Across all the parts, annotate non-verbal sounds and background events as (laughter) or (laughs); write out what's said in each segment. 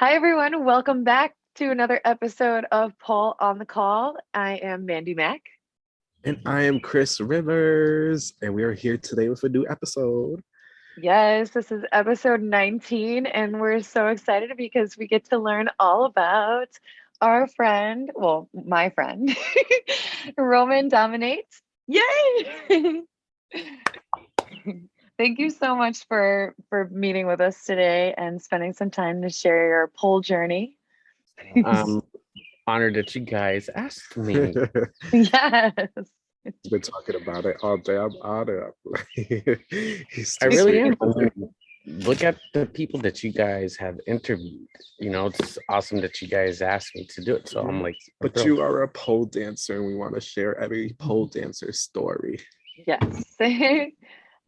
Hi, everyone. Welcome back to another episode of Pole on the Call. I am Mandy Mack. And I am Chris Rivers, and we are here today with a new episode. Yes, this is episode 19, and we're so excited because we get to learn all about our friend, well, my friend, (laughs) Roman Dominates. Yay! (laughs) Thank you so much for for meeting with us today and spending some time to share your pole journey. I'm (laughs) honored that you guys asked me. (laughs) yes. He's been talking about it all day. I'm honored. (laughs) He's I really am. Look at the people that you guys have interviewed. You know, it's awesome that you guys asked me to do it. So I'm like, But thrilled. you are a pole dancer, and we want to share every pole dancer story. Yes.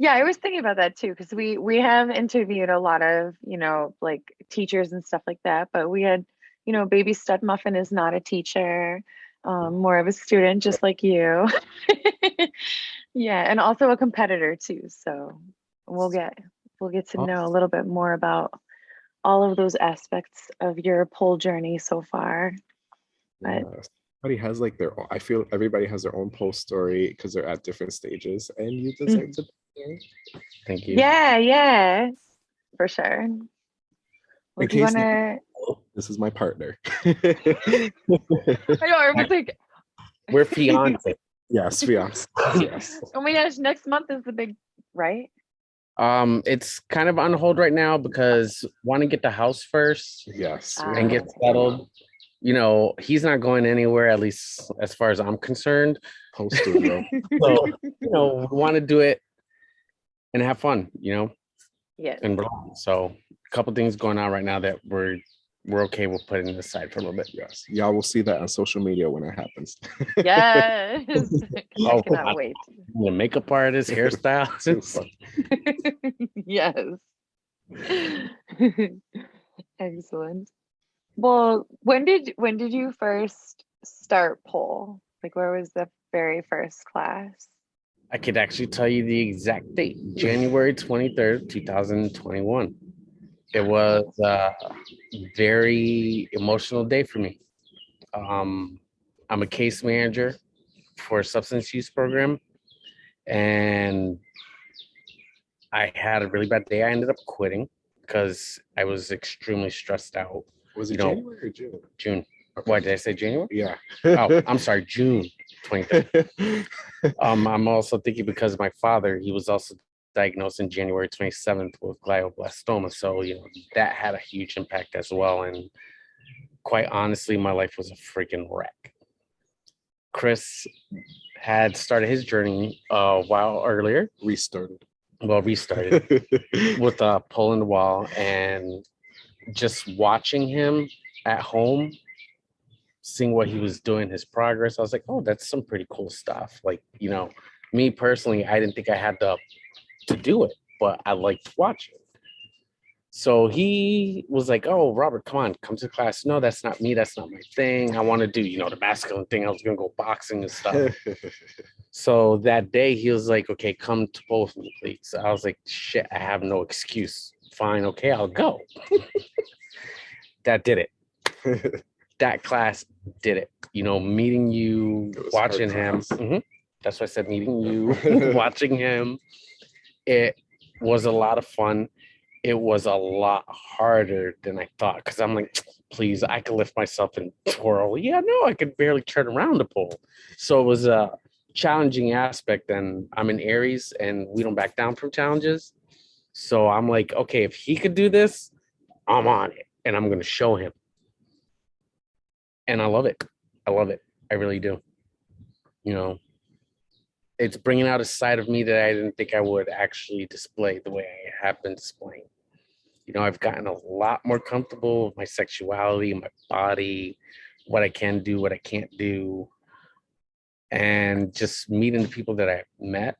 Yeah, I was thinking about that too because we we have interviewed a lot of, you know, like teachers and stuff like that, but we had, you know, baby stud muffin is not a teacher, um, more of a student just like you. (laughs) yeah, and also a competitor too. So we'll get we'll get to know a little bit more about all of those aspects of your pole journey so far. Yes. Everybody has like their own, I feel everybody has their own pole story because they're at different stages, and you deserve to be thank you. Yeah, yeah, for sure. Well, In you wanna? This is my partner. (laughs) I know. I was like, We're fiance. (laughs) yes, fiance. Yes. oh my gosh, next month is the big, right? Um, it's kind of on hold right now because want to get the house first Yes. we Ah. and get settled. You know, he's not going anywhere, at least as far as I'm concerned. Pole studio. (laughs) So, you know, we want to do it and have fun, you know, Yes. and relax. so a couple things going on right now that we're we're okay with putting aside for a little bit. Yes. Y'all will see that on social media when it happens. Yes. (laughs) (laughs) Oh, I cannot God. wait. (laughs) The makeup artist, hairstyles. yes. Excellent. Well, when did when did you first start pole? Like where was the very first class? I could actually tell you the exact date, January 23rd, 2021. It was a very emotional day for me. Um, I'm a case manager for a substance use program, and I had a really bad day. I ended up quitting because I was extremely stressed out. Was it You know- January or June? June, why did I say January? Yeah. Oh, I'm sorry, June 23rd. (laughs) Um, I'm also thinking because my father, he was also diagnosed in January 27th with glioblastoma. So, you know, that had a huge impact as well. And quite honestly, my life was a freaking wreck. Chris had started his journey a while earlier, Restarted. well, restarted (laughs) with a pull in the wall and just watching him at home seeing what he was doing his progress i was like oh that's some pretty cool stuff like you know me personally i didn't think i had the to do it but i liked watching so he was like oh robert come on come to class no that's not me that's not my thing i want to do you know the masculine thing i was gonna go boxing and stuff (laughs) so that day he was like, okay, come to both of me, please. I was like, shit, I have no excuse. Fine, okay, I'll go. (laughs) that did it. (laughs) That class did it. You know, meeting you, It was hard watching him. class. Mhm. That's why I said meeting you, (laughs) watching him. It was a lot of fun. It was a lot harder than I thought because I'm like, please, I could lift myself and twirl. Yeah, no, I could barely turn around the pole. So it was a challenging aspect. And I'm in Aries and we don't back down from challenges. So I'm like, okay, if he could do this, I'm on it and I'm going to show him. And I love it. I love it. I really do. You know, it's bringing out a side of me that I didn't think I would actually display the way I have been displaying. You know, I've gotten a lot more comfortable with my sexuality, my body, what I can do, what I can't do. And just meeting the people that I've met,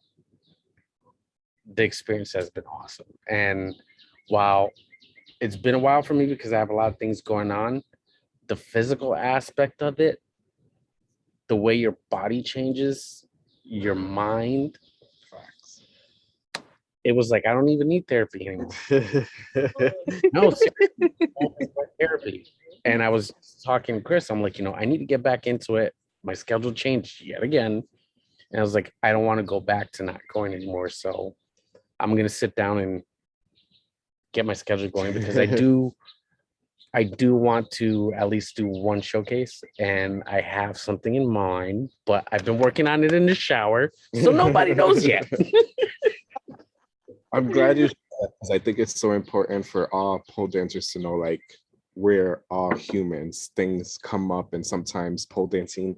the experience has been awesome. And while it's been a while for me because I have a lot of things going on, the physical aspect of it, the way your body changes, your mind, Facts. it was like I don't even need therapy anymore. (laughs) No, seriously, always went therapy. And I was talking to Chris. I'm like, you know, I need to get back into it. My schedule changed yet again, and I was like, I don't want to go back to not going anymore. So I'm gonna sit down and get my schedule going because I do. I do want to at least do one showcase, and I have something in mind, but I've been working on it in the shower, so nobody knows (laughs) yet. I'm glad you because I think it's so important for all pole dancers to know like we're all humans. Things come up and sometimes pole dancing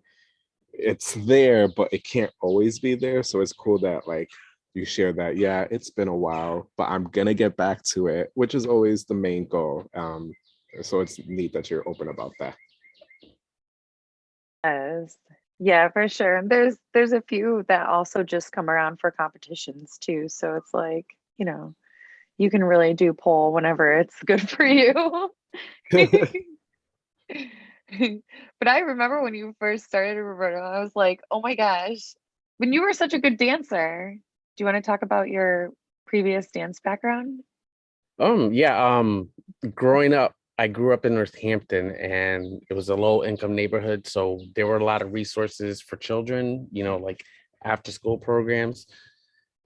it's there, but it can't always be there. So it's cool that like you share that, yeah, it's been a while, but I'm gonna get back to it, which is always the main goal. Um, so it's neat that you're open about that. Yes. Yeah, for sure. And there's there's a few that also just come around for competitions too. So it's like, you know, you can really do pole whenever it's good (laughs) for you. (laughs) but I remember when you first started, Roberto, I was like, oh my gosh, when you were such a good dancer. Do you want to talk about your previous dance background? Um, yeah, um, growing up, I grew up in Northampton and it was a low income neighborhood. So there were a lot of resources for children, you know, like after school programs.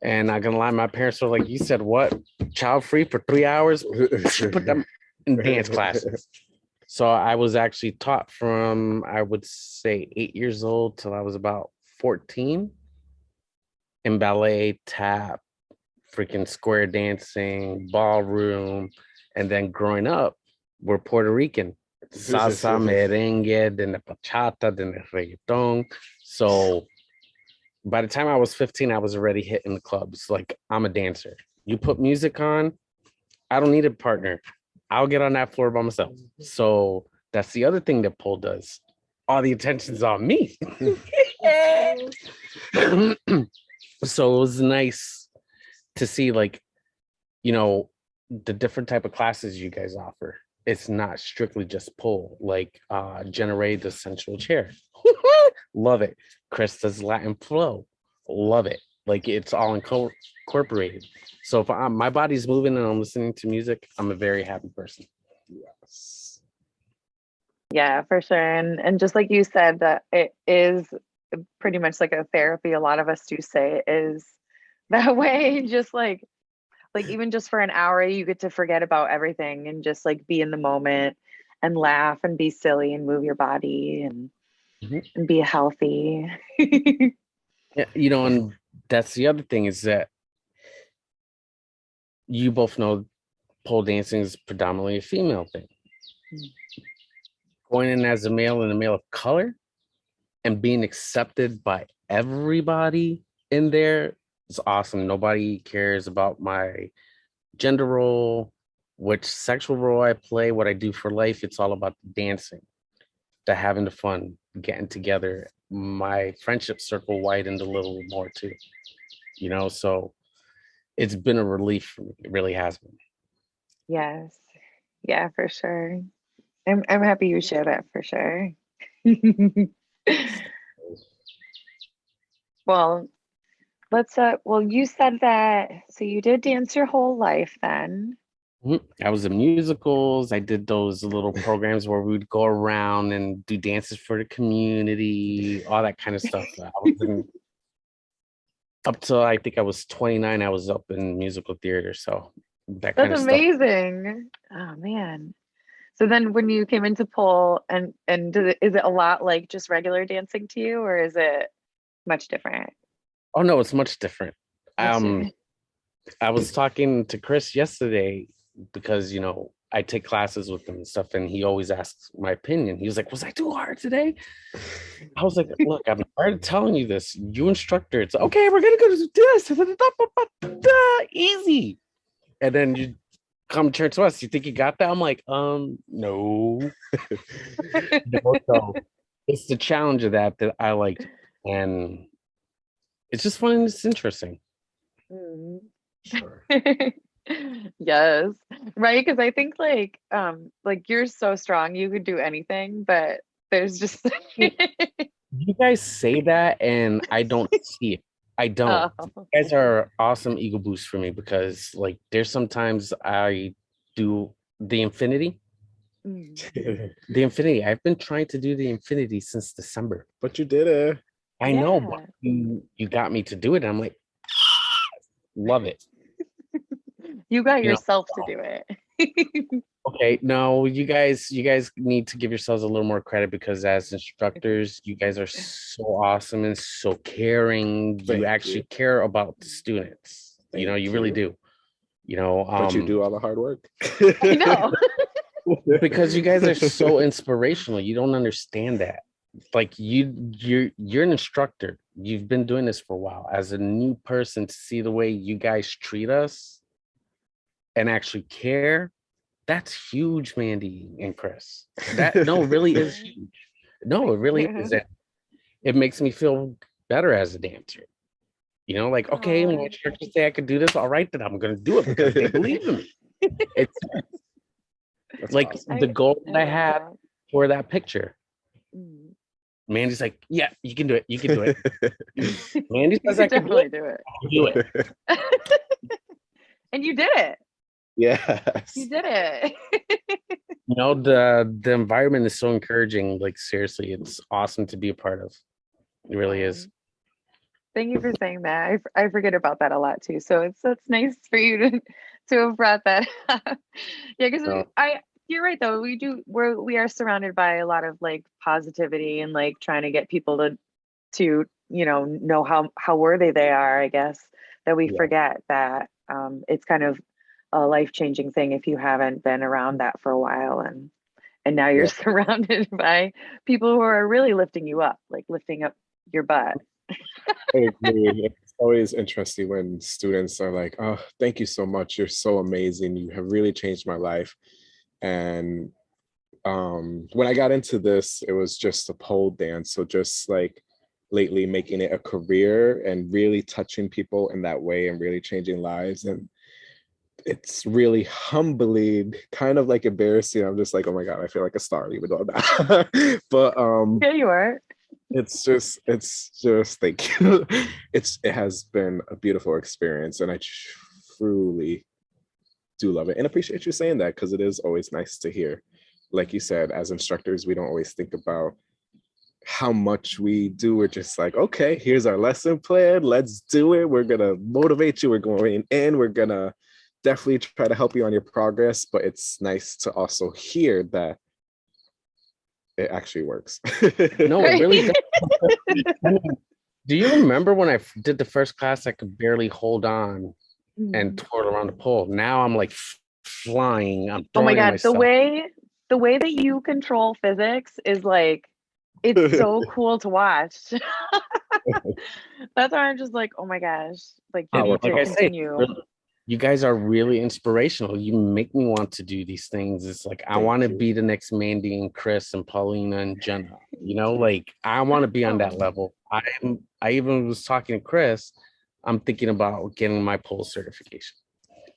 And not gonna lie, my parents were like, you said what? Child free for three hours? (laughs) Put them in dance classes. (laughs) So I was actually taught from, I would say eight years old till I was about 14 in ballet, tap, freaking square dancing, ballroom. And then growing up, we're Puerto Rican. Salsa, merengue, then the bachata, then the reggaeton. So by the time I was 15, I was already hitting the clubs. Like I'm a dancer. You put music on, I don't need a partner. I'll get on that floor by myself. Mm-hmm. So that's the other thing that pole does. All the attention's on me. (laughs) so it was nice to see like, you know, the different type of classes you guys offer. It's not strictly just pull, like uh generate the sensual chair. (laughs) Love it. Chris does Latin flow. Love it. Like it's all incorporated. So if I'm, my body's moving and I'm listening to music, I'm a very happy person. Yes. Yeah, for sure. And and just like you said, that it is pretty much like a therapy. A lot of us do say it is (laughs) that way. Just like like even just for an hour, you get to forget about everything and just like be in the moment and laugh and be silly and move your body and Mhm. and be healthy. Yeah, you know, and that's the other thing is that you both know pole dancing is predominantly a female thing. Mm. Going in as a male and a male of color and being accepted by everybody in there is awesome. Nobody cares about my gender role, which sexual role I play, what I do for life. It's all about the dancing, the having the fun, getting together. My friendship circle widened a little more too, you know, so it's been a relief for me. It really has been. yes. Yeah, for sure. I'm I'm happy you share that for sure. (laughs) well, let's uh well you said that so you did dance your whole life then. Mhm. I was in musicals. I did those little programs where we would go around and do dances for the community, all that kind of stuff. (laughs) I was in, up till I think I was 29, I was up in musical theater. So that That's of stuff. amazing. Oh man. So then when you came into pole and and it, is it a lot like just regular dancing to you or is it much different? Oh no, it's much different. Um. I was talking to Chris yesterday because you know I take classes with him and stuff, and he always asks my opinion. He was like, "Was I too hard today?" I was like, "Look, I'm tired of telling you this. You instructor, it's okay. We're gonna go do this, (laughs) easy." And then you come turn to us. You think you got that? I'm like, um, no. (laughs) No, so it's the challenge of that that I like, and it's just fun and it's interesting. Mm. Sure. (laughs) yes right because i think like um like you're so strong you could do anything but there's just (laughs) You guys say that, and I don't see it. I don't. Oh. You guys are awesome ego boost for me because like there's sometimes I do the infinity. Mm. (laughs) The infinity. I've been trying to do the infinity since December. But you did it. I know, but you, you got me to do it. and I'm like, (laughs) love it. (laughs) You got You know, yourself to do it. (laughs) Okay, no, you guys, you guys need to give yourselves a little more credit because as instructors, you guys are so awesome and so caring. Thank You you. actually care about the students. You know, Thank you really do. You know, um, But you do all the hard work. I know. because you guys are so inspirational. You don't understand that. Like you, you're you're an instructor. You've been doing this for a while. As a new person, to see the way you guys treat us and actually care, that's huge, Mandy and Chris. That no, really is (laughs) huge. No, it really is. It, it makes me feel better as a dancer. You know, like okay, Aw. my instructors say I could do this. All right, then I'm gonna do it because they believe in me. It's (laughs) like awesome. the goal that I had for that picture. Mm. Mandy's like, yeah, you can do it. You can do it. (laughs) Mandy says I can do definitely it. do it. Do it. (laughs) And you did it. yes. You did it. (laughs) You know, the the environment is so encouraging. Like seriously, it's awesome to be a part of. It really is. Thank you for saying that. I, I forget about that a lot too. So it's it's nice for you to to have brought that up. yeah, because No. I you're right though. We do we're we are surrounded by a lot of like positivity and like trying to get people to to you know know how how worthy they are. I guess that we Yeah. forget that um, it's kind of a life changing thing if you haven't been around that for a while and and now you're Yeah. (laughs) surrounded by people who are really lifting you up, like lifting up your butt. I (laughs) agree. It's always interesting when students are like, "Oh, thank you so much. You're so amazing. You have really changed my life." And um, when I got into this, it was just a pole dance. So just like lately making it a career and really touching people in that way and really changing lives. And it's really humbling, kind of like embarrassing. I'm just like, oh my God, I feel like a star even though I'm not. (laughs) but um Yeah, you are. it's just it's just thank you (laughs) it's it has been a beautiful experience and i truly do love it and appreciate you saying that because it is always nice to hear. Like you said as instructors we don't always think about how much we do we're just like okay here's our lesson plan let's do it. We're gonna motivate you we're going in we're gonna definitely try to help you on your progress but it's nice to also hear that it actually works. No, it really (laughs) does. (laughs) Do you remember when I did the first class, I could barely hold on Mm. and twirl around the pole? Now I'm like flying. I'm oh my god, myself. the way the way that you control physics is like it's so (laughs) cool to watch. (laughs) (laughs) That's why I'm just like, oh my gosh, like you And need to like say, you guys are really inspirational. You make me want to do these things. It's like I want to be the next Mandy and Chris and Paulina and Jenna. You know, like I want to be on that Oh. level. I'm. I even was talking to Chris. I'm thinking about getting my pole certification.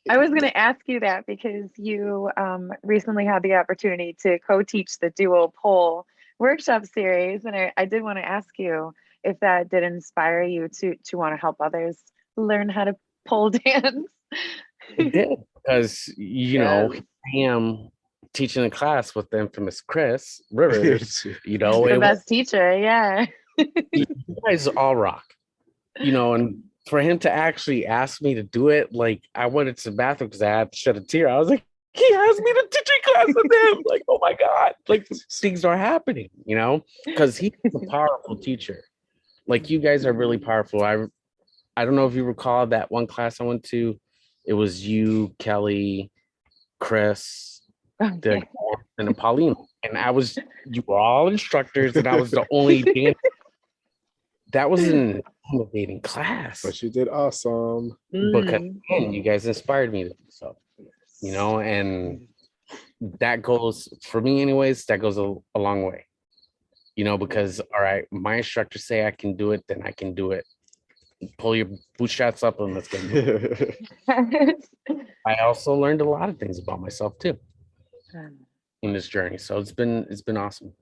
I was going to ask you that because you um, recently had the opportunity to co-teach the duo pole workshop series, and I, I did want to ask you if that did inspire you to to want to help others learn how to pole (laughs) dance. It did because you know I am teaching a class with the infamous Chris Rivers. (laughs) You know, the it was, best teacher, yeah. you guys all rock. You know, and for him to actually ask me to do it, like I went to the bathroom because I had to shed a tear. I was like, he asked me to teach a class with him. (laughs) Like, oh my God, like things are happening, you know, because he's a (laughs) powerful teacher. Like you guys are really powerful. I I don't know if you recall that one class I went to. It was you, Kelly, Chris, the and Pauline. And I was you were all instructors, and I was the only (laughs) dan- that was an intimidating class. but you did awesome because Mm. again, you guys inspired me to do so, you know, and that goes for me anyways, that goes a, a long way. You know, because all right, my instructors say I can do it, then I can do it. Pull your bootstraps up and let's go. (laughs) (laughs) I also learned a lot of things about myself too in this journey. So it's been it's been awesome.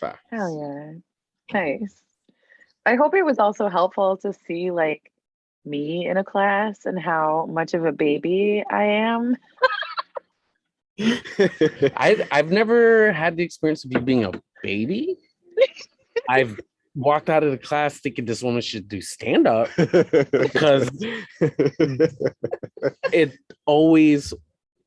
Facts. Hell yeah. Nice. I hope it was also helpful to see like me in a class and how much of a baby I am. (laughs) I I've never had the experience of you being a baby. I've walked out of the class thinking this woman should do stand up because (laughs) it always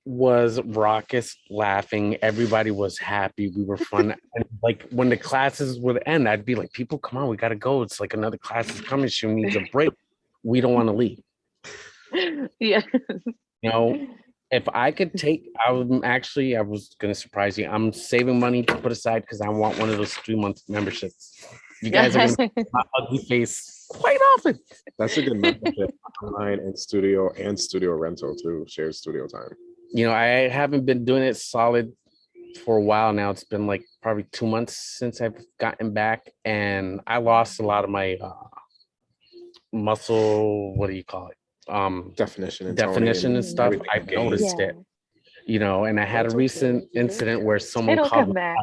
was raucous laughing everybody was happy we were fun (laughs) and like when the classes would end i'd be like people come on we gotta go it's like another class is coming she needs a break we don't want to leave (laughs) yeah. you know if i could take i'm actually i was gonna surprise you i'm saving money to put aside because i want one of those three month memberships you guys are gonna (laughs) my ugly face quite often That's a good membership online and studio and studio rental too, shared studio time. You know, I haven't been doing it solid for a while now. It's been like probably two months since I've gotten back, and I lost a lot of my uh, muscle. What do you call it? Um, Definition and definition and and stuff. I've gained. noticed it. You know, and I had a That's okay. recent incident where someone It'll called come me back.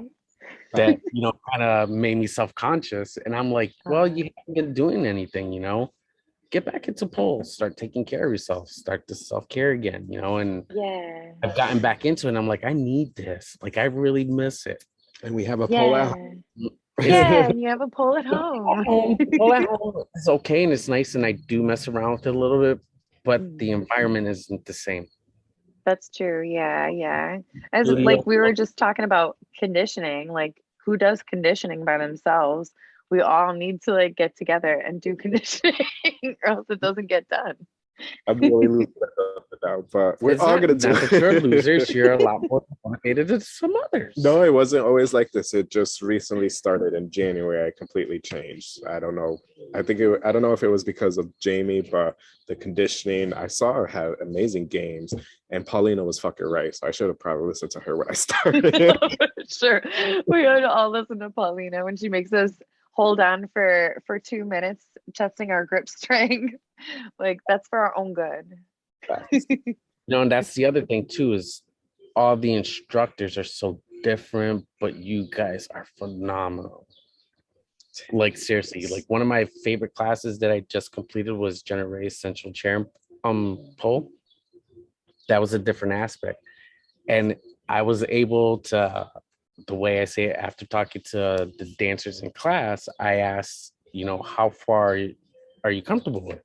that you know kind of made me self-conscious, and I'm like, well, you haven't been doing anything. You know, get back into poles, start taking care of yourself, start to self-care again. You know, and Yeah. I've gotten back into it. And I'm like, I need this. Like, I really miss it. And we have a pole Yeah. at home. (laughs) Yeah. And you have a pole at home. (laughs) home, at home it's okay and it's nice and I do mess around with it a little bit, but the Mm. environment isn't the same. That's true. Yeah, yeah. As like we were just talking about conditioning, like who does conditioning by themselves? We all need to like get together and do mm-hmm. conditioning (laughs) or else it doesn't get done. I'm really losing now, but we're It's all gonna do it. you're losers, you're a lot (laughs) more motivated than some others. No, it wasn't always like this. It just recently started in January. I completely changed. I don't know. I think it, I don't know if it was because of Jamie, but the conditioning I saw her have amazing games, and Paulina was fucking right. So I should have probably listened to her when I (laughs) started. sure. We would all listen to Paulina when she makes us hold on for for two minutes, testing our grip (laughs) strength. like that's for our own good. You (laughs) know, and that's the other thing too, is all the instructors are so different, but you guys are phenomenal. Like seriously, like one of my favorite classes that I just completed was Ray's Sensual Chair um pole. That was a different aspect. And I was able to, the way I say it after talking to the dancers in class, I asked, you know, how far are you comfortable with?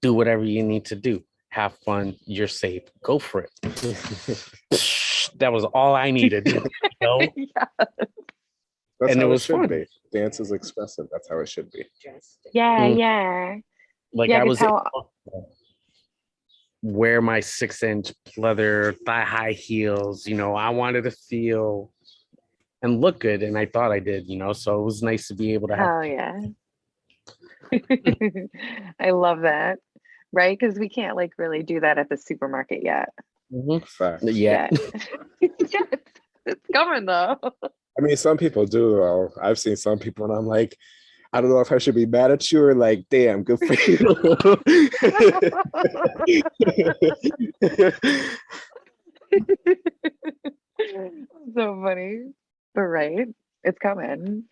Do whatever you need to do. Have fun. You're safe. Go for it. (laughs) that was all I needed. You know? (laughs) yeah. That's And it how was should fun. be. Dance is expressive. That's how it should be. Yeah, Mm. yeah. Like Yeah, I 'cause was how- wear my six inch leather thigh high heels. You know, I wanted to feel and look good, and I thought I did. You know, so it was nice to be able to have. Hell yeah. (laughs) I love that. Right? Because we can't like really do that at the supermarket yet. Mhm. Fact. Yeah, (laughs) (laughs) Yes. it's coming though. I mean, some people do. Though. I've seen some people, and I'm like, I don't know if I should be mad at you or like, damn, good for you. so funny. But right, it's coming.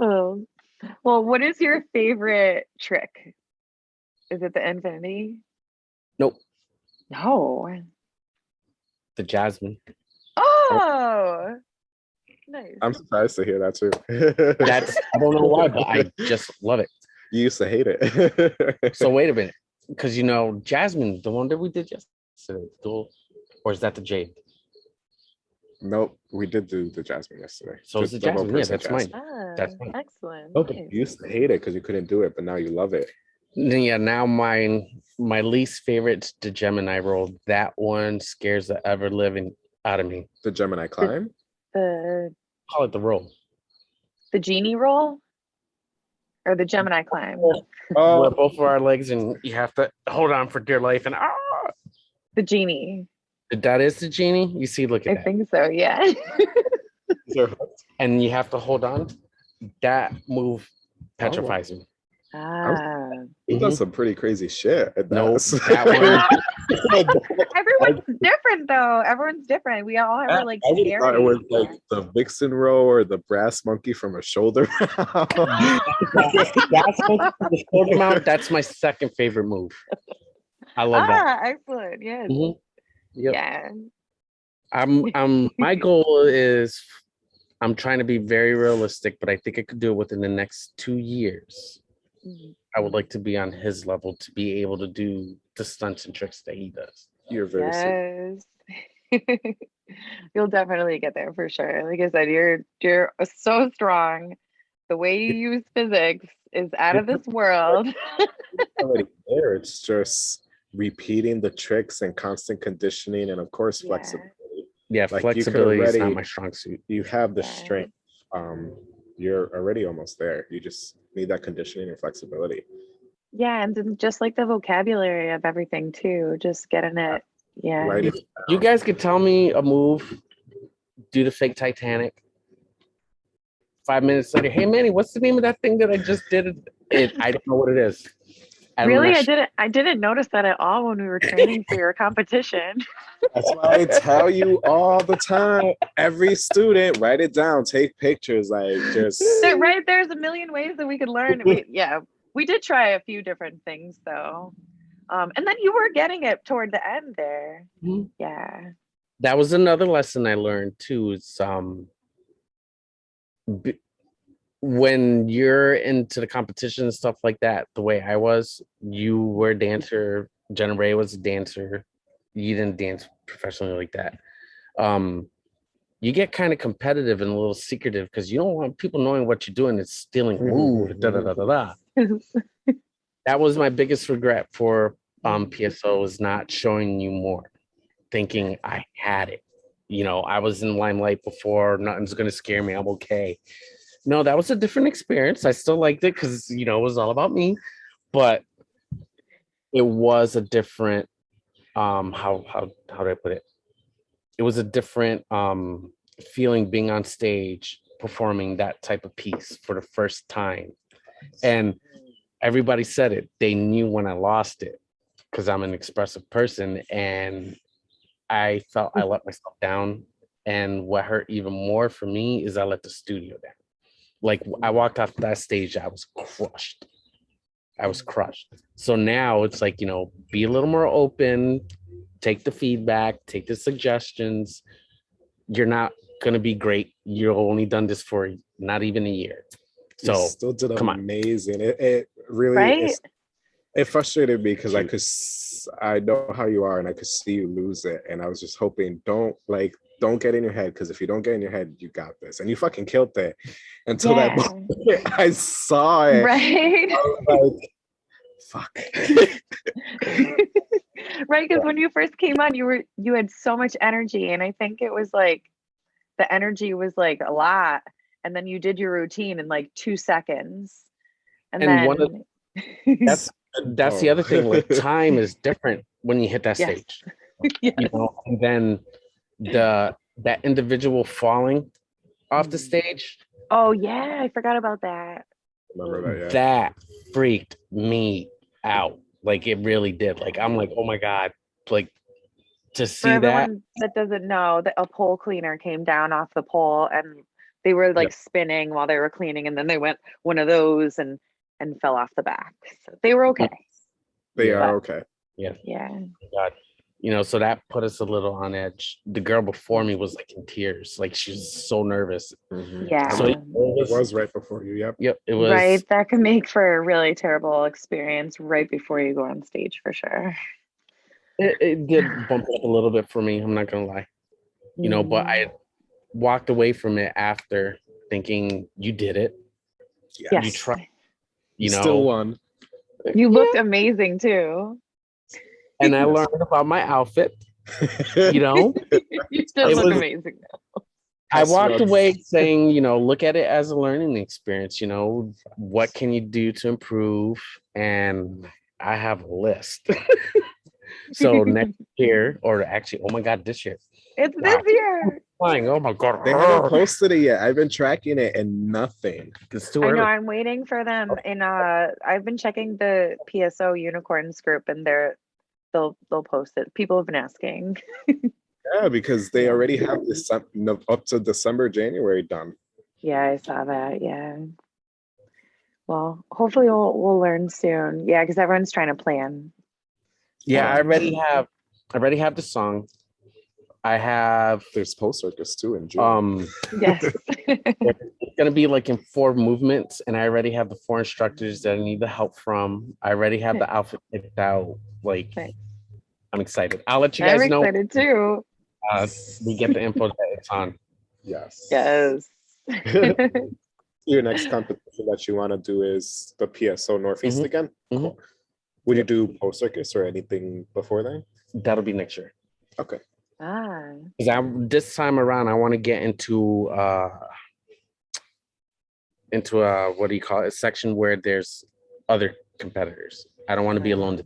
oh. (laughs) Well, what is your favorite trick? Is it the infinity? Nope. No. the Jasmine. Oh, nice. I'm surprised to hear that too. That's I don't know why, but I (laughs) just love it. you used to hate it. So wait a (laughs) minute, because you know Jasmine, the one that we did yesterday, the- or is that the Jade? Nope, we did do the Jasmine yesterday. So it's the Jasmine, yeah, person that's mine. Jasmine. Ah, That's fine. excellent. Oh, but nice. you used to hate it because you couldn't do it, but now you love it. Yeah, now mine, my least favorite, the Gemini roll. That one scares the ever living out of me. The Gemini climb. The Call it the roll. the genie roll or the Gemini climb? Where Oh, both of our legs and you have to hold on for dear life and ah, The genie. That is the genie. You see, look I at that, think so. Yeah. (laughs) and you have to hold on. That move petrifies me. Ah. He done Mhm. some pretty crazy shit. at No, that. (laughs) that (laughs) Everyone's different though. Everyone's different. We all have our like I just thought it was like the vixen row or the brass monkey from a shoulder. That's my, shoulder mount, that's my second favorite move. I love that. ah, excellent. Yes. Mhm. Yep. Yeah. I'm (laughs) I'm my goal is I'm trying to be very realistic, but I think I could do it within the next two years. Mhm. I would like to be on his level to be able to do the stunts and tricks that he does. You're very sweet. Yes. (laughs) You'll definitely get there for sure. Like I said, you're you're so strong. The way you (laughs) use physics is out of this world. there. It's just repeating the tricks and constant conditioning, and of course Yeah. flexibility. Yeah, Like, you could flexibility is not my strong suit. You have the Yeah. strength. Um, you're already almost there. You just need that conditioning and flexibility. Yeah, and then just like the vocabulary of everything too, just getting it. Yeah. Right? You guys could tell me a move, do the fake Titanic. Five minutes later, hey Manny, what's the name of that thing that I just did? It, I don't know what it is. And when Really, I didn't. I didn't notice that at all when we were training for your competition. (laughs) That's why I tell you all the time. Every student, write it down, take pictures, like just (laughs) There- right there's a million ways that we could learn. We, (laughs) yeah, we did try a few different things though, um, and then you were getting it toward the end there. Mhm. Yeah. that was another lesson I learned too. Is um, b- when you're into the competition and stuff like that, the way I was, you were a dancer. Jenna Ray was a dancer. You didn't dance professionally like that. Um, you get kind of competitive and a little secretive because you don't want people knowing what you're doing. It's stealing move. Da, da, da, da, da. (laughs) That was my biggest regret for um, PSO is not showing you more, thinking I had it. You know, I was in limelight before. Nothing's gonna scare me. I'm okay. No, that was a different experience. I still liked it because you know it was all about me, but it was a different. Um, how how how do I put it? It was a different um feeling being on stage performing that type of piece for the first time, and everybody said it. They knew when I lost it because I'm an expressive person and I felt I let myself down. And what hurt even more for me is I let the studio down. Like I walked off that stage, I was crushed. I was crushed. So now it's like, you know, be a little more open, take the feedback, take the suggestions. You're not going to be great. You've only done this for not even a year. you So still did come on. amazing. It, it really Right? it frustrated me because I could I know how you are and I could see you lose it. And I was just hoping don't like don't get in your head because if you don't get in your head, you got this. And you fucking killed it until that moment (laughs) I saw it. Right. I was like, fuck. (laughs) right because when you first came on you were you had so much energy and i think it was like the energy was like a lot and then you did your routine in like two seconds and, And then one of- that's that's the Oh. other thing. Like (laughs) time is different when you hit that Yes. stage. Yes. You know, and then the that individual falling off the Mhm. stage, oh yeah i forgot about that Remember that, yeah. that freaked me out. Like it really did. Like I'm like, oh my God. Like to for see that. everyone that doesn't know that a pole cleaner came down off the pole and they were like spinning while they were cleaning and then they went one of those and and fell off the back so they were okay They Yeah. are okay. Yeah. Yeah God. You know, so that put us a little on edge. The girl before me was like in tears. Like she was so nervous. Mhm. yeah So it It was, was right before you. Yep. yep, it was right that can make for a really terrible experience right before you go on stage for sure it, it did bump up a little bit for me. I'm not gonna lie. you know but i walked away from it after thinking you did it Yeah. yes. you try- you know Still won. you looked amazing too and i learned about my outfit you know (laughs) you still It look was- amazing i walked away saying you know look at it as a learning experience you know what can you do to improve and i have a list (laughs) so next (laughs) year or actually oh my god this year it's Wow. this year flying. Oh my god. They haven't posted it yet. I've been tracking it and nothing. It's too I early. know I'm waiting for them in uh I've been checking the PSO unicorns group and they're they'll they'll post it. People have been asking. Yeah, because they (laughs) already have this up to December, January done. Yeah, I saw that. Yeah. Well, hopefully we'll we'll learn soon. Yeah, because everyone's trying to plan. Yeah, I Um, already have I already have the song. I have There's Post Circus too in June. um (laughs) Yes. (laughs) it's gonna be like in four movements, and I already have the four instructors that I need the help from. I already have the outfit picked out. Like Nice. I'm excited. I'll let you guys I'm guys know excited too. uh, we get the info that it's on. yes. Yes. (laughs) Your next competition that you want to do is the PSO Northeast Mhm, again? mhm. Cool. Would you do Post Circus or anything before then? That'll be next year. Okay. ah. Because I this time around I want to get into uh into a what do you call it? A section where there's other competitors. I don't want to be alone.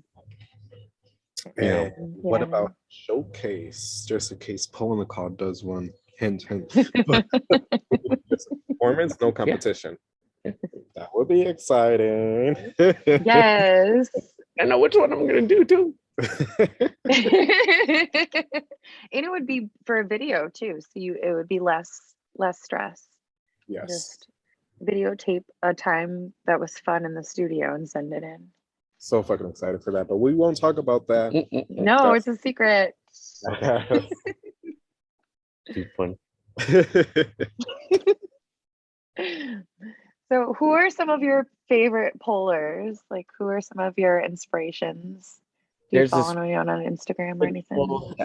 Yeah. And what about showcase? Just in case Poland Call does one. Hint, hint. (laughs) (laughs) Performance, no competition. That would be exciting. Yes. (laughs) I know which one I'm gonna do too. and it would be for a video too so you it would be less less stress yes. just videotape a time that was fun in the studio and send it in So fucking excited for that, but we won't talk about that. No That's- it's a secret Too (laughs) fun. so who are some of your favorite pollers like who are some of your inspirations do you There's this- follow anyone on instagram or anything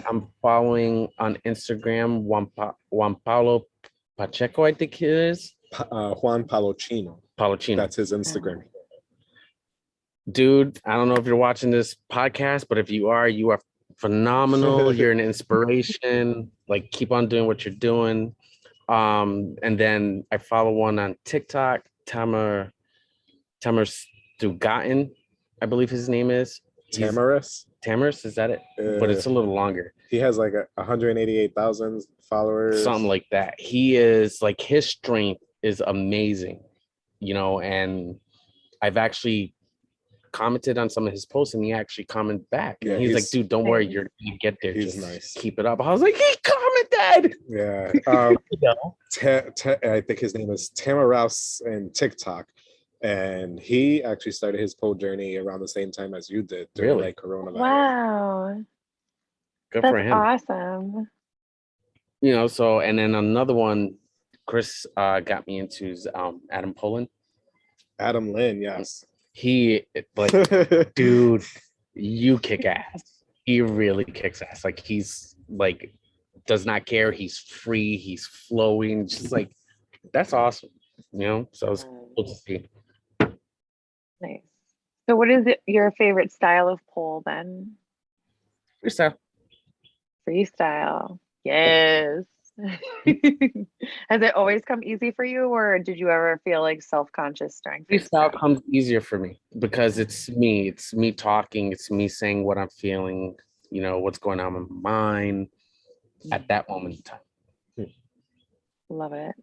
I'm following on Instagram, Juan, pa- Juan Paulo Pacheco, I think it is. Pa- uh, Juan Palocino. Palocino. That's his Instagram. Dude, I don't know if you're watching this podcast, but if you are, you are phenomenal. (laughs) you're an inspiration. Like, keep on doing what you're doing. Um, and then I follow one on TikTok, Tamer Tamer Stugatin, I believe his name is. He's- Tamaris. Tamaris, is that it? But it's a uh, little longer. he has like a 188,000 followers. something like that. He is like his strength is amazing, you know, and I've actually commented on some of his posts and he actually commented back. And Yeah, he's, like, dude, don't worry, you're gonna get there. He's Just nice. keep it up. I was like, he commented. (laughs) Yeah. (laughs) Um, You know? Ta- Ta- I think his name is Tamaraus in TikTok. And he actually started his pole journey around the same time as you did during Really? like coronavirus. wow Good that's for him. awesome You know, so and then another one, Chris uh got me into um Adam Poland. Adam Lynn, yes. He like (laughs) dude, you kick ass. He really kicks ass. Like he's like does not care. He's free. He's flowing. Just like that's awesome. You know, so it's cool to see. Nice. So what is it, your favorite style of pole then? Freestyle. Freestyle. Yes. (laughs) Has it always come easy for you or did you ever feel like self-conscious during Freestyle freestyle? comes easier for me because it's me. It's me talking. It's me saying what I'm feeling. You know what's going on in my mind at that moment in time. Hmm. Love it.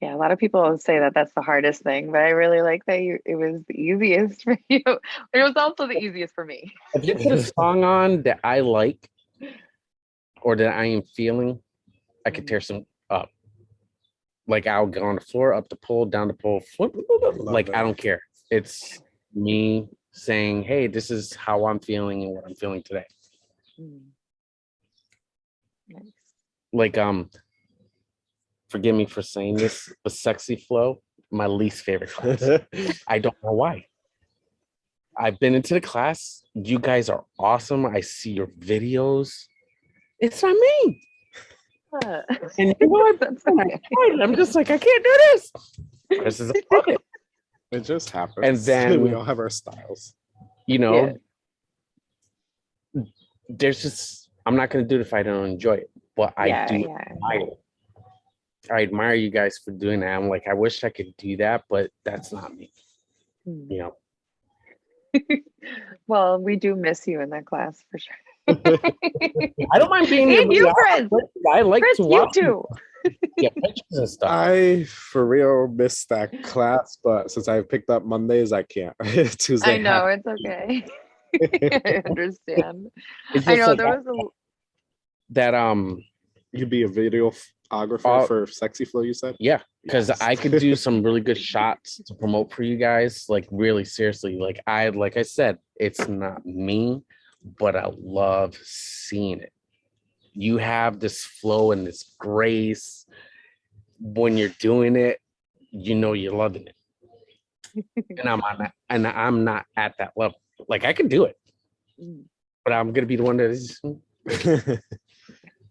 Yeah, a lot of people say that that's the hardest thing, but I really like that you it was the easiest (laughs) for you. It was also the easiest for me. If you put a song on that I like or that I am feeling, I could tear some up. Like I'll go on the floor, up the pole, down the pole, flip, like I don't care. It's me saying, "Hey, this is how I'm feeling and what I'm feeling today." Mm. Nice. Like um, forgive me for saying this, but sexy flow, my least favorite class. (laughs) I don't know why. I've been into the class. You guys are awesome. I see your videos. It's not me. (laughs) And you know what? that's my okay. God, I'm just like, I can't do this. This is a. (laughs) It just happens. And then- (laughs) we all have our styles. You know, there's just, I'm not going to do it if I don't enjoy it, but I yeah, do yeah. admire it. I admire you guys for doing that. I'm like, I wish I could do that, but that's not me. Mm. You know, Well, we do miss you in that class for sure. (laughs) I don't mind being and you, Chris. I like Chris, to you too. get pictures and stuff. I for real missed that class, but since I picked up Mondays, I can't. (laughs) Tuesday. I know it's okay. (laughs) I understand. I know like there was a that um you'd be a videographer Uh, for Sexy Flow. You said. yeah because Yes. I could do some really good shots to promote for you guys. Like really seriously, like I like I said, it's not me, but I love seeing it. You have this flow and this grace when you're doing it. You know you're loving it, (laughs) and I'm on that, and I'm not at that level. Like I can do it, Mm, but I'm gonna be the one that is. (laughs)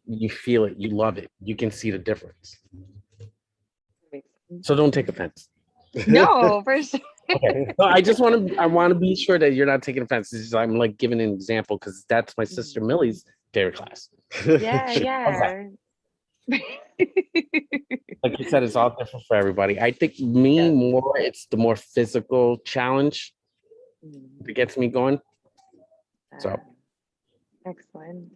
You feel it, you love it, you can see the difference. So don't take offense. No, (laughs) for sure. Okay. No, I just want to I want to be sure that you're not taking offense. Just, I'm like giving an example because that's my sister Millie's favorite class. Yeah, (laughs) yeah. Like you said, it's all different for everybody. I think me Yeah. more, it's the more physical challenge that gets me going. So- uh, Excellent.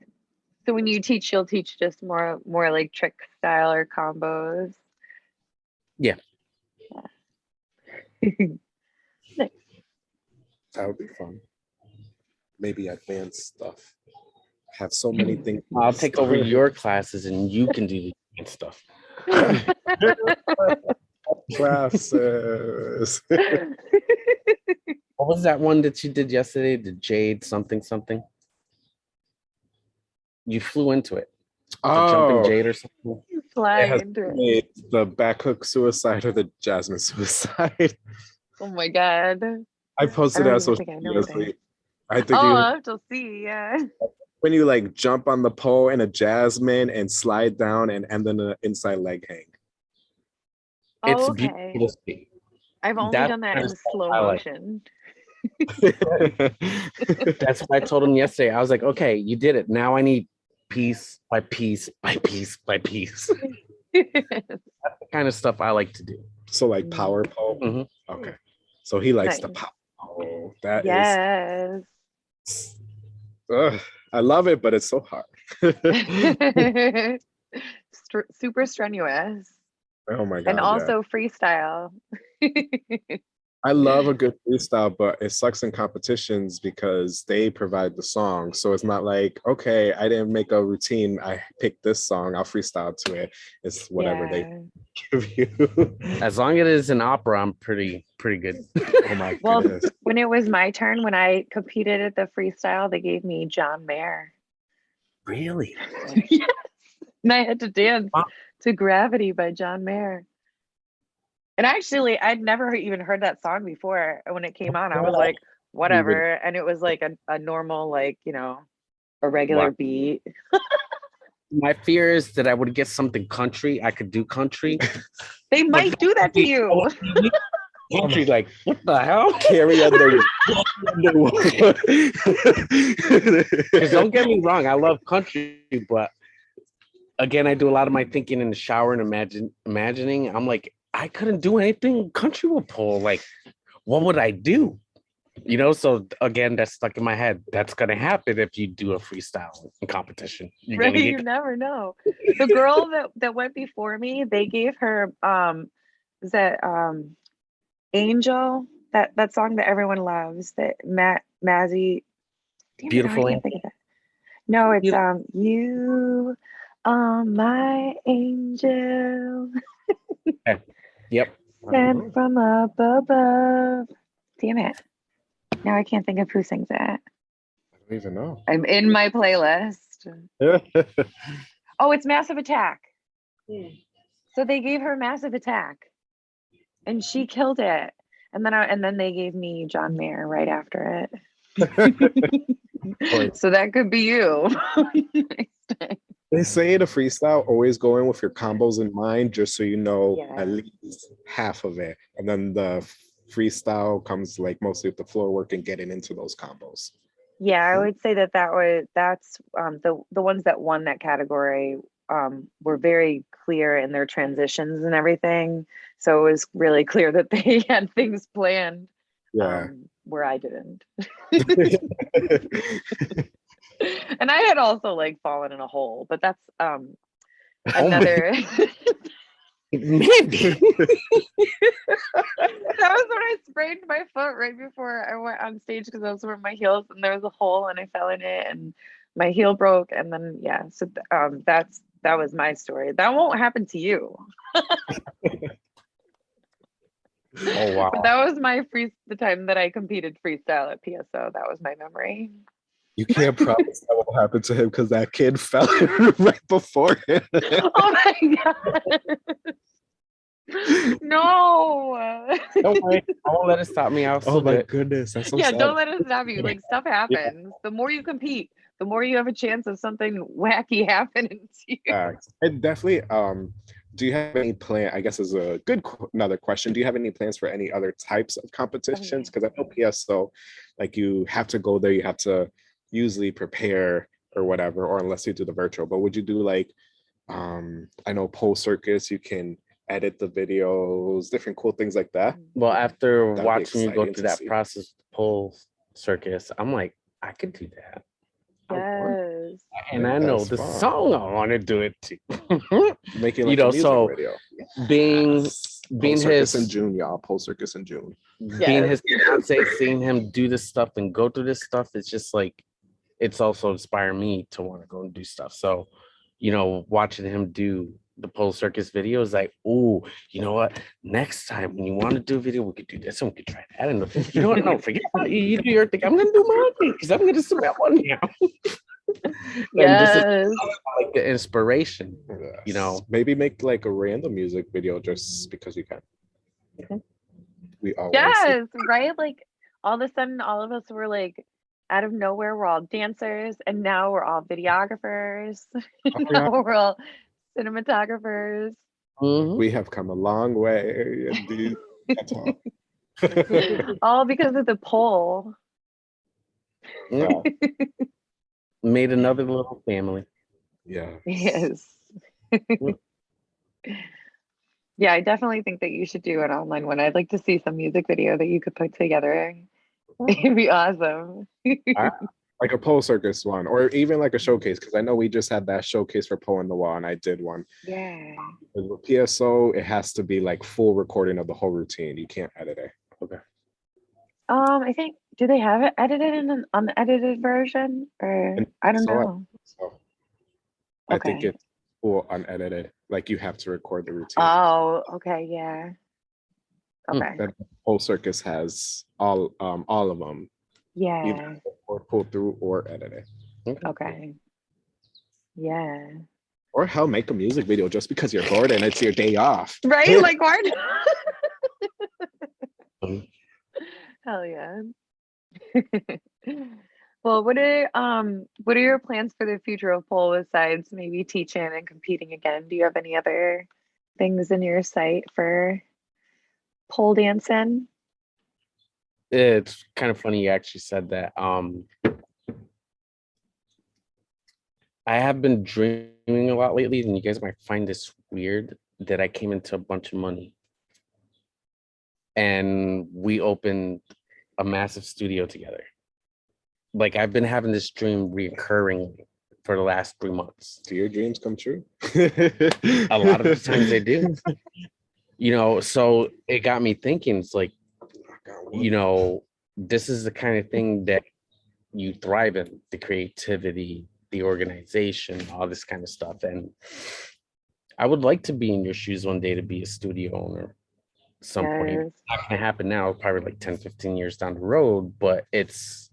So when you teach, you'll teach just more, more like trick style or combos. Yeah. Yeah. (laughs) That would be fun. Maybe advanced stuff. Have so many things. I'll take over your classes and you can do the advanced stuff. (laughs) classes. What was that one that you did yesterday? The Jade something something? You flew into it. The jumping oh, Jade or something. Fly has into it. the back hook suicide or the Jasmine suicide. (laughs) Oh my god. I posted I it on social I media. I think Oh, you, I'll have to see. Yeah. when you like jump on the pole in a Jasmine and slide down and end in an inside leg hang. It's Oh, okay. beautiful. I've only That's done that in slow I like. motion. (laughs) That's what I told him yesterday. I was like, okay, you did it. Now I need piece by piece by piece by piece. (laughs) That's the kind of stuff I like to do. so like power pole. Mhm. Okay. So he likes the Nice. power pole. Oh, that is. yes. ugh, I love it, but it's so hard. (laughs) Super strenuous oh my god. and yeah. also freestyle. (laughs) I love a good freestyle, but it sucks in competitions because they provide the song. So it's not like, okay, I didn't make a routine. I picked this song, I'll freestyle to it. It's whatever they (laughs) give you. As long as it is an opera, I'm pretty pretty good. oh my Well, goodness. When it was my turn, when I competed at the freestyle, they gave me John Mayer. Really? (laughs) yes. And I had to dance Wow. to Gravity by John Mayer. And actually, I'd never even heard that song before. When it came on, I was like, whatever. And it was like a, a normal, like, you know, a regular Wow. beat. My fear is that I would get something country. I could do country. (laughs) They might do that to you. (laughs) country, like what the hell? (laughs) Carry under Because don't get me wrong, I love country, but again, I do a lot of my thinking in the shower and imagine imagining. I'm like, I couldn't do anything country would pull. Like, what would I do? You know, so again, that's stuck in my head. That's gonna happen if you do a freestyle competition. You're Right, you (laughs) never know. The girl that that went before me, they gave her um is that um Angel, that that song that everyone loves, that Matt Mazzy it, Beautiful can't think of that. No, it's You- um you are my angel yep. sent from up above. Damn it. Now I can't think of who sings that. I don't even know. I'm in my playlist. (laughs) Oh, it's Massive Attack. Hmm. So they gave her Massive Attack, and she killed it. And then I, and then they gave me John Mayer right after it. (laughs) (laughs) so that could be you. They say the freestyle always go in with your combos in mind, just so you know Yeah. at least half of it, and then the freestyle comes like mostly with the floor work and getting into those combos. yeah, I would say that that was that's um, the the ones that won that category um, were very clear in their transitions and everything. So it was really (laughs) clear that they (laughs) had things planned Yeah. um, where I didn't. (laughs) (laughs) and I had also like fallen in a hole, but that's um Oh another. (laughs) Mandy. that was when I sprained my foot right before I went on stage because I was wearing my heels and there was a hole and I fell in it and my heel broke and then yeah, so th- um that's that was my story. That won't happen to you. Oh wow. But that was my free the time that I competed freestyle at PSO. That was my memory. You can't promise that will happen to him because that kid (laughs) fell right before him. Oh my god. no. Don't worry. I won't let it stop me. I'll oh my it. goodness, that's so yeah, sad. don't let it stop you. Like stuff happens. The more you compete, the more you have a chance of something wacky (laughs) happening to you. Facts. And definitely, um, do you have any plan? I guess is a good qu- another question. Do you have any plans for any other types of competitions? Because I know PSO, like you have to go there, you have to usually prepare or whatever, or unless you do the virtual. But would you do like, um, I know pole circus, you can edit the videos, different cool things like that. Well, after That'd watching you go through that see. process, pole circus, I'm like, I could do that. Yes. And Yeah, I know the fun. song I want to do it too. (laughs) Making You like know, a music so video. being Yes. being Pole circus his- in June, y'all. Pole circus in June. being Yes. his fiance, seeing him do this stuff and go through this stuff, it's just like it's also inspired me to want to go and do stuff. So, you know, watching him do the pole circus videos, like, oh, you know what? Next time when you want to do a video, we could do this and we could try that. And you know what? No, forget about you. You do your thing. I'm gonna do my thing because I'm gonna submit one now. (laughs) And this Yes. like the inspiration. You know. Maybe make like a random music video just because you can. Mhm. We all Yes, right? Like all of a sudden all of us were like out of nowhere, we're all dancers and now we're all videographers. (laughs) now we're all cinematographers. Mhm. we have come a long way. Indeed. All. (laughs) all because of the pole. Yeah. (laughs) Made another little family. yeah. Yes. yeah, I definitely think that you should do an online one. I'd like to see some music video that you could put together. (laughs) It'd be awesome. (laughs) Like a pole circus one, or even like a showcase, because I know we just had that showcase for Poe in the Wall, and I did one. yeah. With PSO, it has to be like full recording of the whole routine. You can't edit it. Okay. Um, I think do they have it edited in an unedited version? Or And I don't so I- know. So I think it's full unedited. Like you have to record the routine. Oh, okay, yeah. Okay. Then Pole Circus has all um all of them, Yeah. either or pull through or edit it. Okay. Yeah. Or hell, make a music video just because you're bored and it's your day off. (laughs) Right? Like why? Um, (laughs) Hell yeah. (laughs) well, what are um what are your plans for the future of pole besides maybe teaching and competing again? Do you have any other things in your sight for pole dancing? It's kind of funny you actually said that. Um, I have been dreaming a lot lately, and you guys might find this weird that I came into a bunch of money and we opened a massive studio together. Like I've been having this dream recurring for the last three months. Do your dreams come true? A lot of the times they do. (laughs) (laughs) You know, so it got me thinking, it's like, you know, this is the kind of thing that you thrive in the creativity, the organization, all this kind of stuff. And I would like to be in your shoes one day to be a studio owner. at Some point, It's not gonna happen now, probably like 10, 15 years down the road, but it's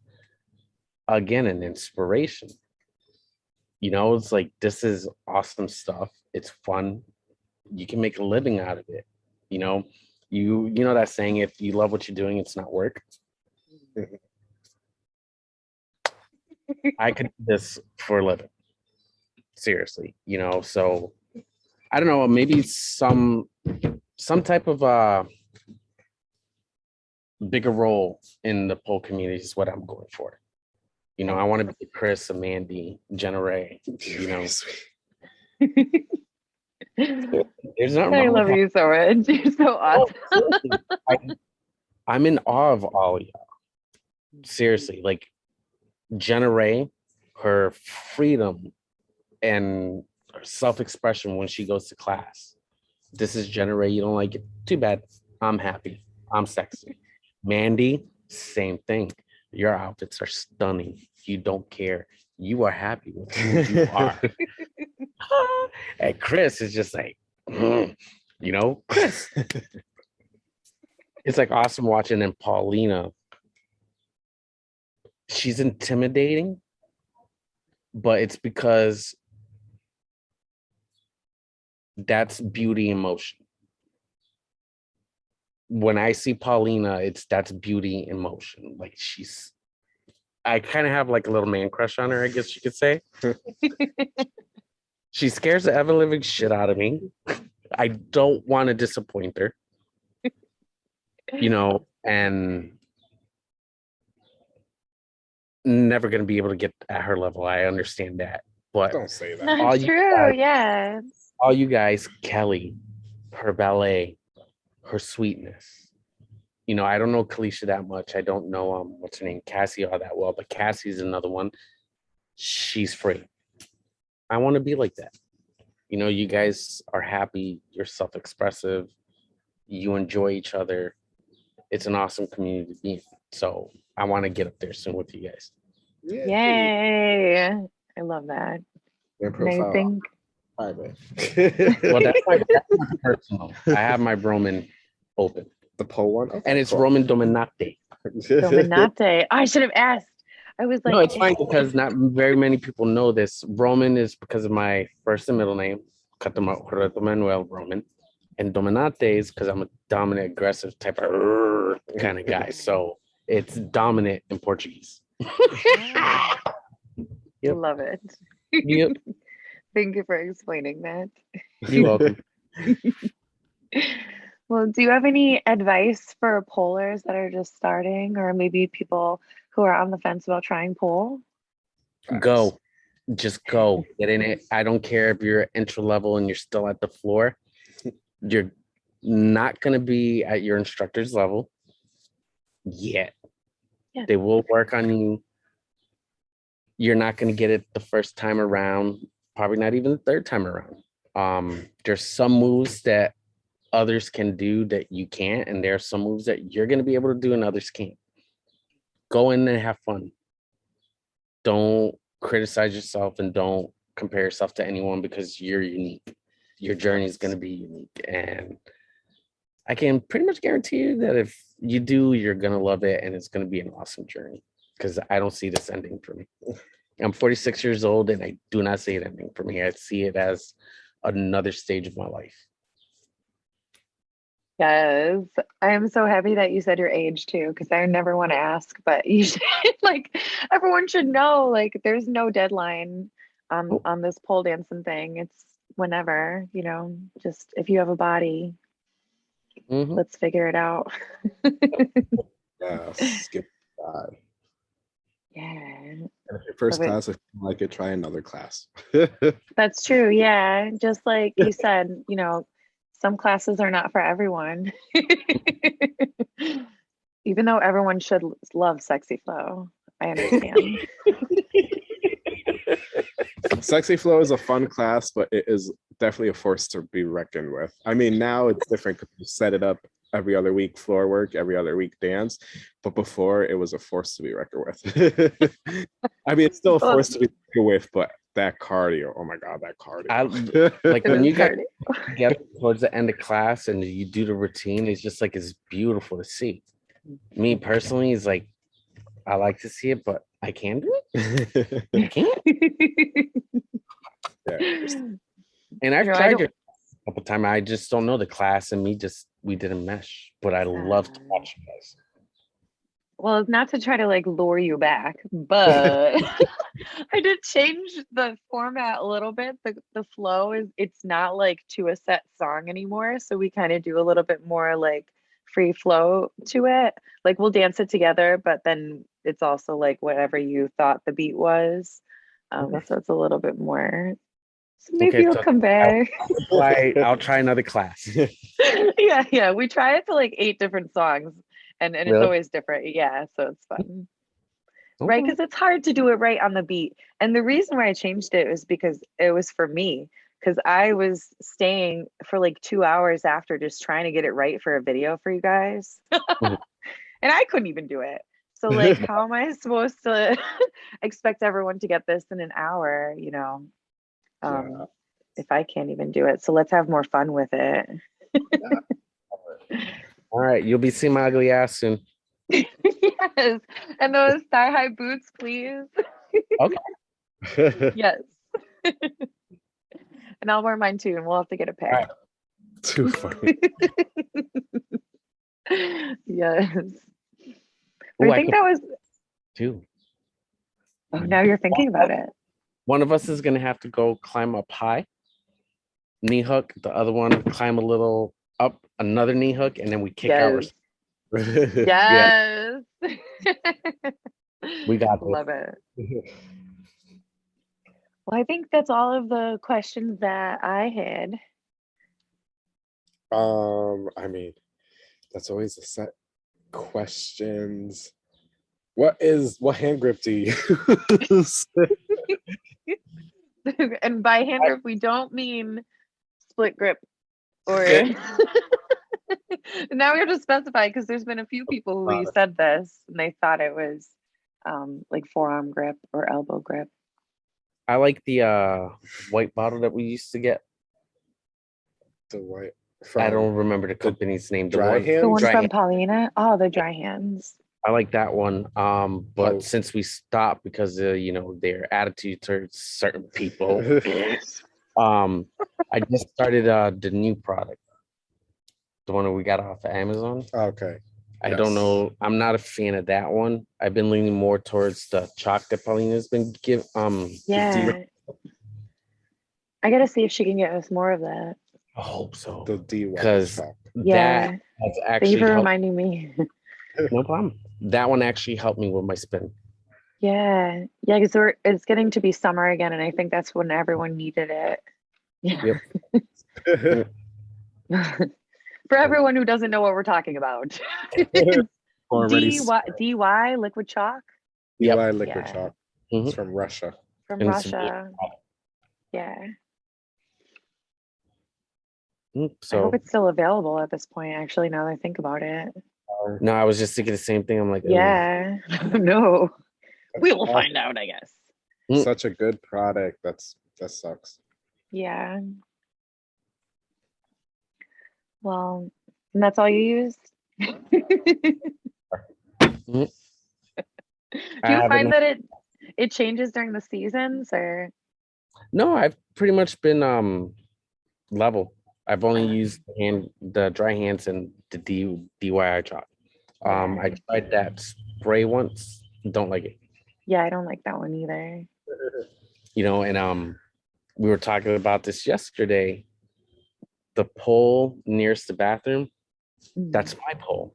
again an inspiration. You know, it's like this is awesome stuff. It's fun. You can make a living out of it. You know, you you know that saying if you love what you're doing, it's not work. I could do this for a living. Seriously, you know, so I don't know, maybe some some type of uh bigger role in the pole community is what I'm going for. You know, I want to be Chris, Mandy, Jenna Ray. You know, (laughs) (laughs) there's not I love you so much. (laughs) You're so oh, awesome. I'm in awe of all of y'all. Seriously, like Jenna Ray, her freedom and her self-expression when she goes to class. This is Jenna Ray. You don't like it? Too bad. I'm happy. I'm sexy. Mandy, same thing. Your outfits are stunning. You don't care. You are happy with who you (laughs) are. (laughs) and Chris is just like, "Mm," you know, Chris. it's like awesome watching and Paulina. She's intimidating, but it's because that's beauty in motion. When I see Paulina, it's that's beauty in motion. Like she's I kind of have like a little man crush on her, I guess you could say. (laughs) she scares the ever living shit out of me. I don't want to disappoint her. You know, and never going to be able to get at her level. I understand that. But Don't say that. all Not you true. guys- Yes. all you guys, Kelly, her ballet, her sweetness. You know, I don't know Kalisha that much. I don't know um what's her name, Cassie all that well, but Cassie's another one. She's free. I want to be like that. You know, you guys are happy, you're self-expressive, you enjoy each other. It's an awesome community to be in. So I want to get up there soon with you guys. Yay. I love that. Your And I profile think private. (laughs) Well, that's my, that's my (laughs) personal. I have my Roman open. the pole one, Okay, And it's cool. Roman Dominate. (laughs) Dominate. I should have asked. I was like, no, it's fine because not very many people know this. Roman is because of my first and middle name, Catama- Roberto Manuel Roman, and Dominate is because I'm a dominant, aggressive type of kind of guy. So it's dominant in Portuguese. (laughs) Yep. love it. Yep, (laughs) Thank you for explaining that. you're welcome. (laughs) Well, do you have any advice for pollers that are just starting, or maybe people who are on the fence about trying pole? Go, just go, get in it. I don't care if you're entry level and you're still at the floor. (laughs) You're not gonna be at your instructor's level yet. Yeah. They will work on you. You're not gonna get it the first time around, probably not even the third time around. Um, there's some moves that others can do that you can't, and there are some moves that you're gonna be able to do and others can't. Go in and have fun don't criticize yourself and don't compare yourself to anyone because you're unique. Your journey is going to be unique. And I can pretty much guarantee you that if you do, you're going to love it and it's going to be an awesome journey because I don't see this ending for me. (laughs) I'm 46 years old and I do not see it ending for me. I see it as another stage of my life. Yes, I am so happy that you said your age too, because I never want to ask, but you (laughs) should like everyone should know like there's no deadline on Oh. on this pole dancing thing. It's whenever, you know, just if you have a body, Mhm. let's figure it out. (laughs) (laughs) Yeah, skip that. Yeah, And if your first Love it. class, if you don't like it, try another class. that's true. Yeah, just like you said, you know, some classes are not for everyone. (laughs) Even though everyone should love sexy flow. I understand. (laughs) Sexy Flow is a fun class, but it is definitely a force to be reckoned with. I mean, now it's different because you set it up every other week floor work, every other week dance, but before it was a force to be reckoned with. (laughs) I mean, it's still a force to be reckoned with, but that cardio, oh my god, that cardio. I- like (laughs) when you get get (laughs) towards the end of class and you do the routine, it's just like it's beautiful to see. Me mm-hmm. personally, is like I like to see it, but I can't do it. I (laughs) can't. Yeah, And I've You know, tried don't- it a couple times. I just don't know the class, and me just we didn't mesh. But I love to ah. watch you guys. Well, it's not to try to like lure you back, but (laughs) (laughs) I did change the format a little bit. The the flow is it's not like to a set song anymore. So we kind of do a little bit more like free flow to it. Like we'll dance it together, but then it's also like whatever you thought the beat was. Um, Okay. so it's a little bit more. So maybe Okay, you'll so- come back. Why? I'll try another class. (laughs) yeah, yeah. We try it to like eight different songs and, and it's always different. Yeah, so it's fun. right? Because it's hard to do it right on the beat. And the reason why I changed it was because it was for me. Because I was staying for like two hours after just trying to get it right for a video for you guys. Mhm. (laughs) and I couldn't even do it. So, like, (laughs) how am I supposed to (laughs) expect everyone to get this in an hour, you know? Um, Yeah. if I can't even do it. So let's have more fun with it. All right, you'll be seeing my ugly ass soon. (laughs) yes. And those thigh high boots, please. Okay. (laughs) (laughs) yes. and I'll wear mine too, and we'll have to get a pair. right. Too funny. yes. Ooh, I I think could that was too. oh now you're thinking about it. One of us is gonna have to go climb up high, knee hook. The other one climb a little up, another knee hook, and then we kick our. Yes. (laughs) Yes. We got (laughs) this. love it. (laughs) Well, I think that's all of the questions that I had. Um, I mean, that's always a set questions. What is what hand grip do you use? and by hand grip, we don't mean split grip or (laughs) now we have to specify because there's been a few people who Got said this and they thought it was um like forearm grip or elbow grip. I like the uh white bottle that we used to get. the white I don't remember the company's name. The dry one, hand? The one dry from hand. Paulina. Oh, the dry hands. I like that one. Um, but Oh. since we stopped because of you know their attitude towards certain people, (laughs) um, I just started uh the new product, the one that we got off of Amazon. okay. I don't know. I'm not a fan of that one. I've been leaning more towards the chalk that Paulina's been give. Um, Yeah. I gotta see if she can get us more of that. I hope so. The D Because. Yeah. that has Thank you actually for reminding me. (laughs) no problem. That one actually helped me with my spin. yeah. Yeah, because we're it's getting to be summer again, and I think that's when everyone needed it. Yeah. (laughs) For everyone who doesn't know what we're talking about. (laughs) DY, D s- Y D Y liquid chalk Yep. DY liquid Yeah. chalk. Mhm. It's from Russia. from And it's- Russia. Yeah. Mm, I hope it's still available at this point, actually, now that I think about it. no, I was just thinking the same thing. I'm like, "Ugh." Yeah. (laughs) no. We will find out, I guess. Mm. Such a good product. That's that sucks. Yeah. Well, and that's all you use? (laughs) Do you find that it it changes during the seasons or No, I've pretty much been um level. I've only used the hand the dry hands and the D DIY chalk. Um, I tried that spray once. Don't like it. yeah, I don't like that one either. (laughs) You know, and um, we were talking about this yesterday. The pole nearest the bathroom. Mm. That's my pole.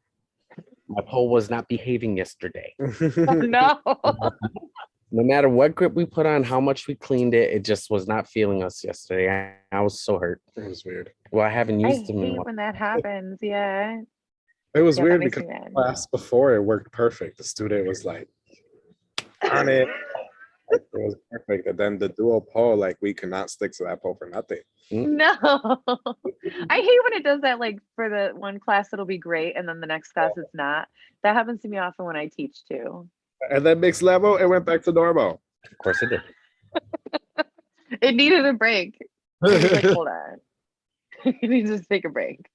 My pole was not behaving yesterday. (laughs) (laughs) No. No matter what grip we put on, how much we cleaned it, it just was not feeling us yesterday. I, I was so hurt. It was weird. Well, I haven't I used them in hate when that happens. Yeah. It was yeah, weird because me mad. class before it worked perfect. The student was like on it. Like, it was perfect. And then the dual pole, like we could not stick to that pole for nothing. No. (laughs) I hate when it does that like for the one class it'll be great and then the next class it's not. That happens to me often when I teach too. And then mixed level, it went back to normal. Of course, it did. (laughs) It needed a break. (laughs) Like, hold on. you need to take a break.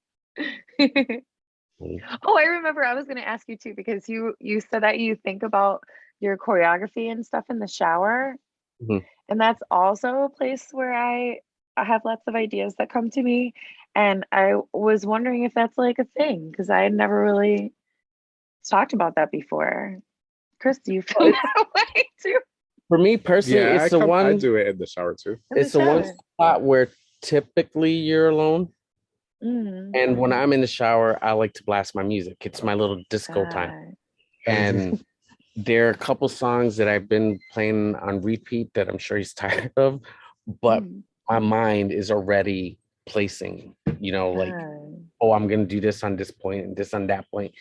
Mm. oh, I remember I was gonna ask you too, because you you said that you think about your choreography and stuff in the shower. Mhm. And that's also a place where I I have lots of ideas that come to me. And I was wondering if that's like a thing, because I had never really talked about that before. Chris, do you feel (laughs) that way too? For me personally, yeah, I, it's the come, I do it in the shower too. It's the one spot where typically you're alone, Mm. and when I'm in the shower, I like to blast my music. It's my little disco time, Ah, and there are a couple songs that I've been playing on repeat that I'm sure he's (laughs) tired of, but mm, my mind is already placing. You know, like oh, I'm gonna do this on this point and this on that point.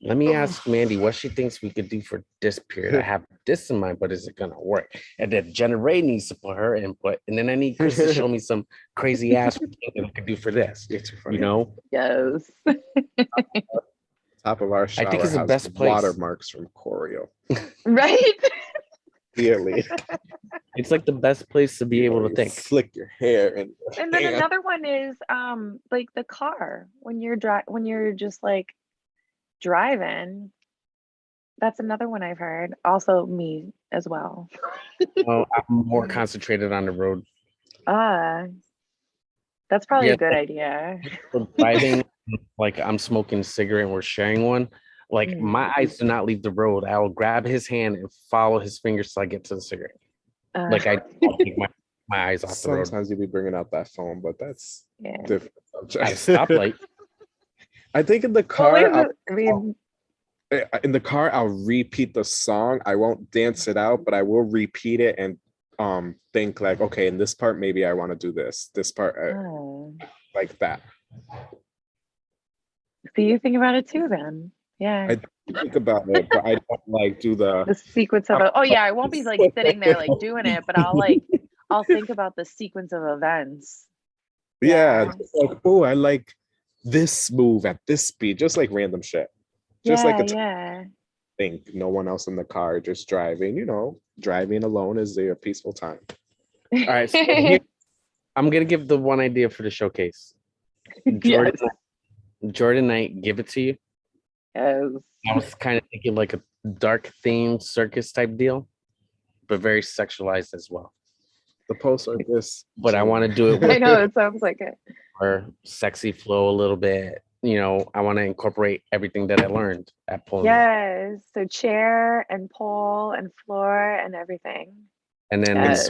let me ask Mandy what she thinks we could do for this period. I (laughs) have this in mind, but is it gonna work? And then Jenna Ray needs to put her input, and then I need Chris to show (laughs) me some crazy ass thing that I could do for this. It's. You know, Yes. Top of our shower think it's the has best place. watermarks from choreo. (laughs) Right? Clearly, (laughs) it's like the best place to be able to think. Slick your hair and. And then another one is um like the car when you're dri- when you're just like driving. That's another one I've heard. Also me as well. Well, (laughs) I'm more concentrated on the road. Ah. That's probably Yeah. a good idea. For driving, like I'm smoking a cigarette and we're sharing one. Like Mm. my eyes do not leave the road. I will grab his hand and follow his fingers till I get to the cigarette. Uh, Like I I'll take my, my eyes off the road. Sometimes you be bringing out that phone, but that's yeah. different. At a subject. stoplight. (laughs) I think in the Well, car, wait, I'll- but- I mean, eh, in the car, I'll repeat the song. I won't dance it out, but I will repeat it and um think like, okay, in this part, maybe I want to do this. This part, uh, oh. like that. So you think about it too then. Yeah. I think about it, but I don't like do the. the sequence of. Oh yeah, I won't be like sitting there like doing it, but I'll like I'll think about the sequence of events. Yeah, Yeah. like oh, I like this move at this speed, just like random shit. Just yeah, like a yeah. think, no one else in the car, just driving. You know, driving alone is a peaceful time. All right. So (laughs) here- I'm gonna give the one idea for the showcase. Jordan, Jordan Knight, give it to you. Yes. I was kind of thinking like a dark themed circus type deal, but very sexualized as well. The post like this, But I want to do it (laughs) I know it sounds like it. Or sexy flow a little bit. You know, I want to incorporate everything that I learned at pole. Yes. So chair and pole and floor and everything. And then Yes.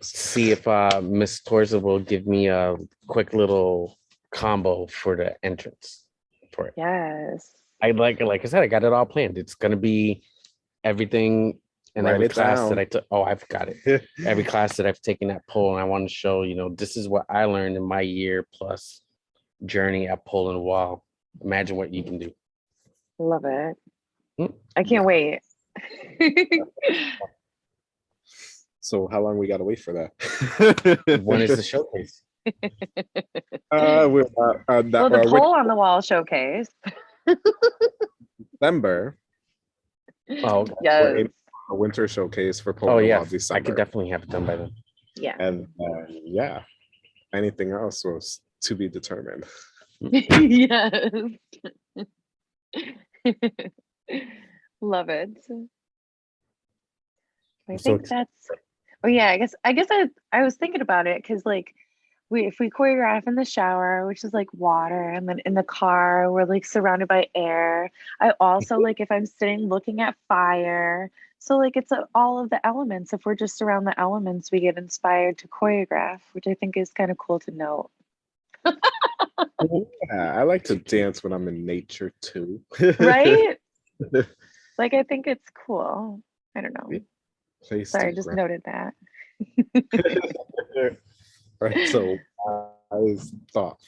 see if uh Miss Torza will give me a quick little combo for the entrance for it. Yes. I like it. like I said, I got it all planned. It's gonna be everything in Write every class down. that I took. Oh, I've got it. (laughs) Every class that I've taken at Pole, and I want to show, you know, this is what I learned in my year plus journey at Pole and Wall. Imagine what you can do. Love it. Mm. I can't wait. (laughs) So how long we gotta wait for that? When is the (laughs) showcase? Uh, (laughs) we're uh, uh, that, well, the pole on the wall showcase. December, Oh, okay. we're Yes. in a winter showcase for oh Poland yeah, Wall I could definitely have it done by then. Yeah. and uh, yeah, anything else was to be determined. (laughs) yes. (laughs) Love it. I I'm so think excited. that's oh yeah, I guess I guess I I was thinking about it because like we if we choreograph in the shower, which is like water, and then in the car, we're like surrounded by air. I also mm-hmm. like if I'm sitting looking at fire. So like it's a, all of the elements. If we're just around the elements, we get inspired to choreograph, which I think is kind of cool to note. Yeah, I like to dance when I'm in nature too. right? (laughs) like I think it's cool. I don't know. Place Sorry, I just ground. noted that. (laughs) (laughs) right. So I thought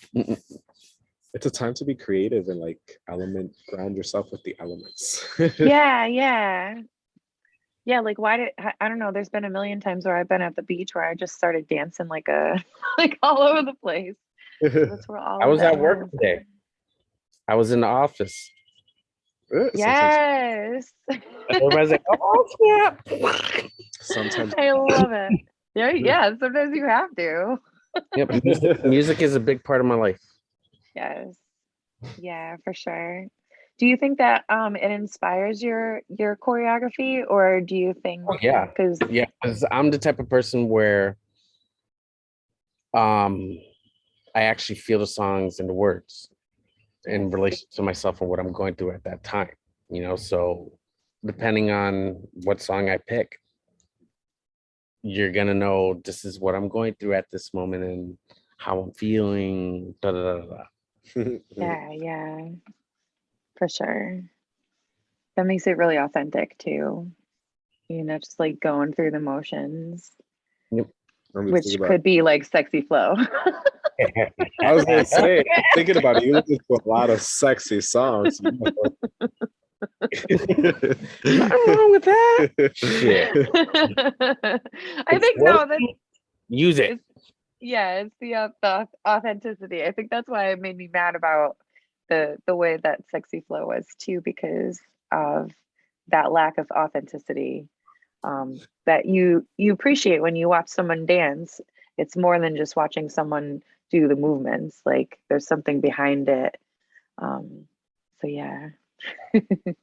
it's a time to be creative and like element ground yourself with the elements. (laughs) yeah, yeah. Yeah, like why did I, don't know, there's been a million times where I've been at the beach where I just started dancing like a (laughs) like all over the place. That's where (laughs) all I was at work was. today. I was in the office. Sometimes, Yes. Everybody's like, "Oh snap!" sometimes I love it. Yeah, yeah, sometimes you have to. Yep, (laughs) music, music is a big part of my life. Yes. Yeah, for sure. Do you think that um it inspires your your choreography or do you think Oh, yeah. cuz Yeah, because I'm the type of person where um I actually feel the songs and the words in relation to myself and what I'm going through at that time. You know, so depending on what song I pick, you're gonna know this is what I'm going through at this moment and how I'm feeling. Da, da, da, da, da. (laughs) Yeah, yeah. For sure. That makes it really authentic too. You know, just like going through the motions, I'm which about- could be like sexy flow. (laughs) I was gonna (laughs) say, thinking about it, you listen to a lot of sexy songs. Nothing wrong with that. Shit. (laughs) I think no, that Use it. it's yeah, it's the, au- the authenticity. I think that's why it made me mad about the the way that sexy flow was too, because of that lack of authenticity. Um, that you you appreciate when you watch someone dance. It's more than just watching someone do the movements. Like there's something behind it. Um, so yeah. (laughs)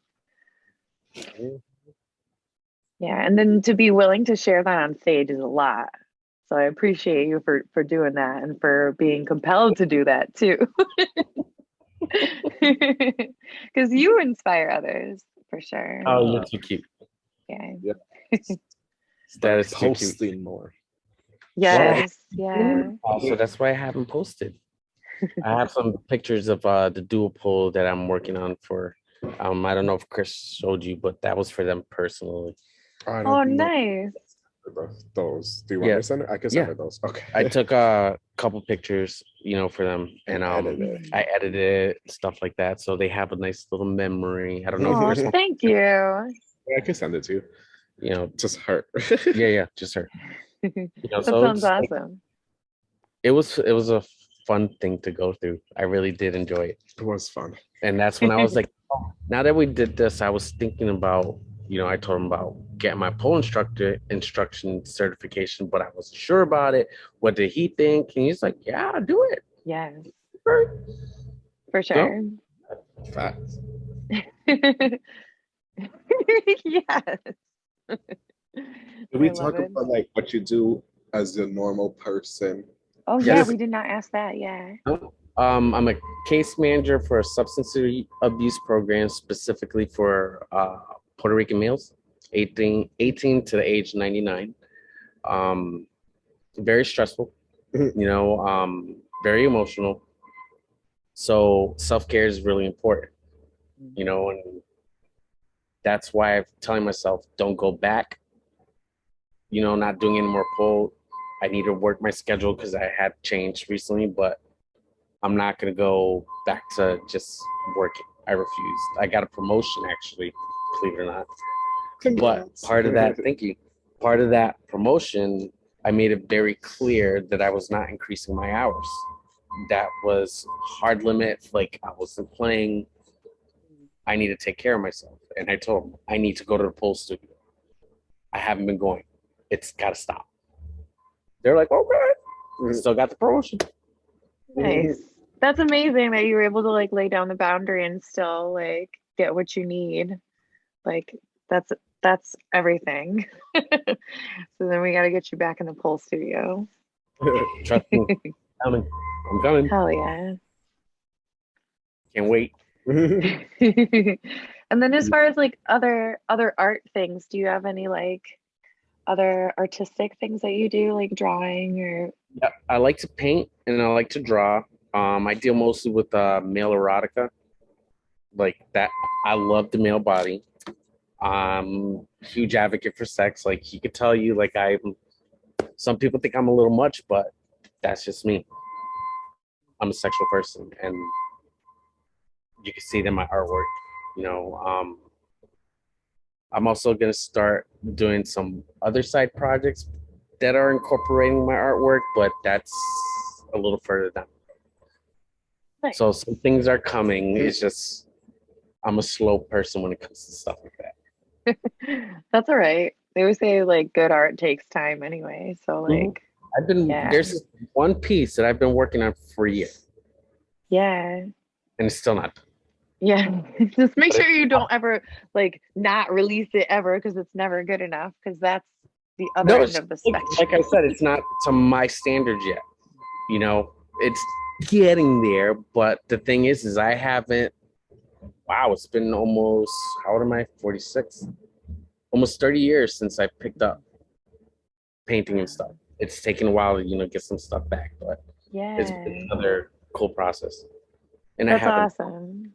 Yeah, and then to be willing to share that on stage is a lot. So I appreciate you for for doing that and for being compelled to do that too. (laughs) Because you inspire others for sure. Oh, you're too cute. yeah. (laughs) That is too cute. Posting more. Yes. Yeah. Also, that's why I haven't posted. I have some pictures of uh, the dual pole that I'm working on for. Um, I don't know if Chris showed you, but that was for them personally. I Oh, don't know nice. Those. Do you want Yeah. me to send it? I can send Yeah. her those. Okay. I took a (laughs) couple pictures, you know, for them, and um, Edited. I edited it, stuff like that, so they have a nice little memory. I don't know Oh, if you, (laughs) thank you. I can send it to you. you know, Just her. (laughs) yeah, yeah, just her. You know, That so sounds it's like- awesome. it was it was a fun thing to go through. I really did enjoy it. It was fun. And that's when I was like, oh, now that we did this, I was thinking about, you know, I told him about getting my pole instructor instruction certification, but I wasn't sure about it. What did he think? And he's like, yeah, I'll do it. Yes, Right. for sure. Facts. (laughs) yes. Can we talk it. about like what you do as a normal person? Oh yeah, we did not ask that. Yeah. Um, I'm a case manager for a substance abuse program specifically for uh, Puerto Rican males, 18, 18 to the age 99. Um, very stressful, Mhm. you know, um, very emotional. So self care is really important, you know, and that's why I'm telling myself, don't go back. You know, not doing any more pull. I need to work my schedule because I had changed recently, but I'm not gonna go back to just working. I refused. I got a promotion actually, believe it or not. But part of that, (laughs) thank you. Part of that promotion, I made it very clear that I was not increasing my hours. That was hard limit. Like I wasn't playing. I need to take care of myself. And I told them I need to go to the pole studio. I haven't been going. It's gotta stop. They're like, okay. Mhm. Still got the promotion. Nice. That's amazing that you were able to like lay down the boundary and still like get what you need. Like that's that's everything. (laughs) so then we got to get you back in the pole studio. (laughs) Trust me. coming. I'm coming. Hell yeah. Can't wait. (laughs) and then as far as like other other art things, do you have any like other artistic things that you do like drawing or Yeah, I like to paint and I like to draw. Um, I deal mostly with uh, male erotica, like that. I love the male body. Um, huge advocate for sex. Like he could tell you, like I. Some people think I'm a little much, but that's just me. I'm a sexual person, and you can see it in my artwork. You know, um, I'm also gonna start doing some other side projects that are incorporating my artwork, but that's a little further down. So some things are coming. It's just I'm a slow person when it comes to stuff like that. (laughs) that's all right. They always say like good art takes time anyway. So Mhm. like I've been Yeah. there's one piece that I've been working on for years. yeah. and it's still not. Yeah. (laughs) Just make sure you don't ever like not release it ever because it's never good enough because that's the other No, end of the spectrum. like I said, it's not to my standards yet. You know, it's getting there, but the thing is, is I haven't. Wow, it's been almost how old am I? Forty six, almost thirty years since I picked up painting and stuff. It's taken a while to you know get some stuff back, but yeah. it's been another cool process. And I That's haven't. awesome.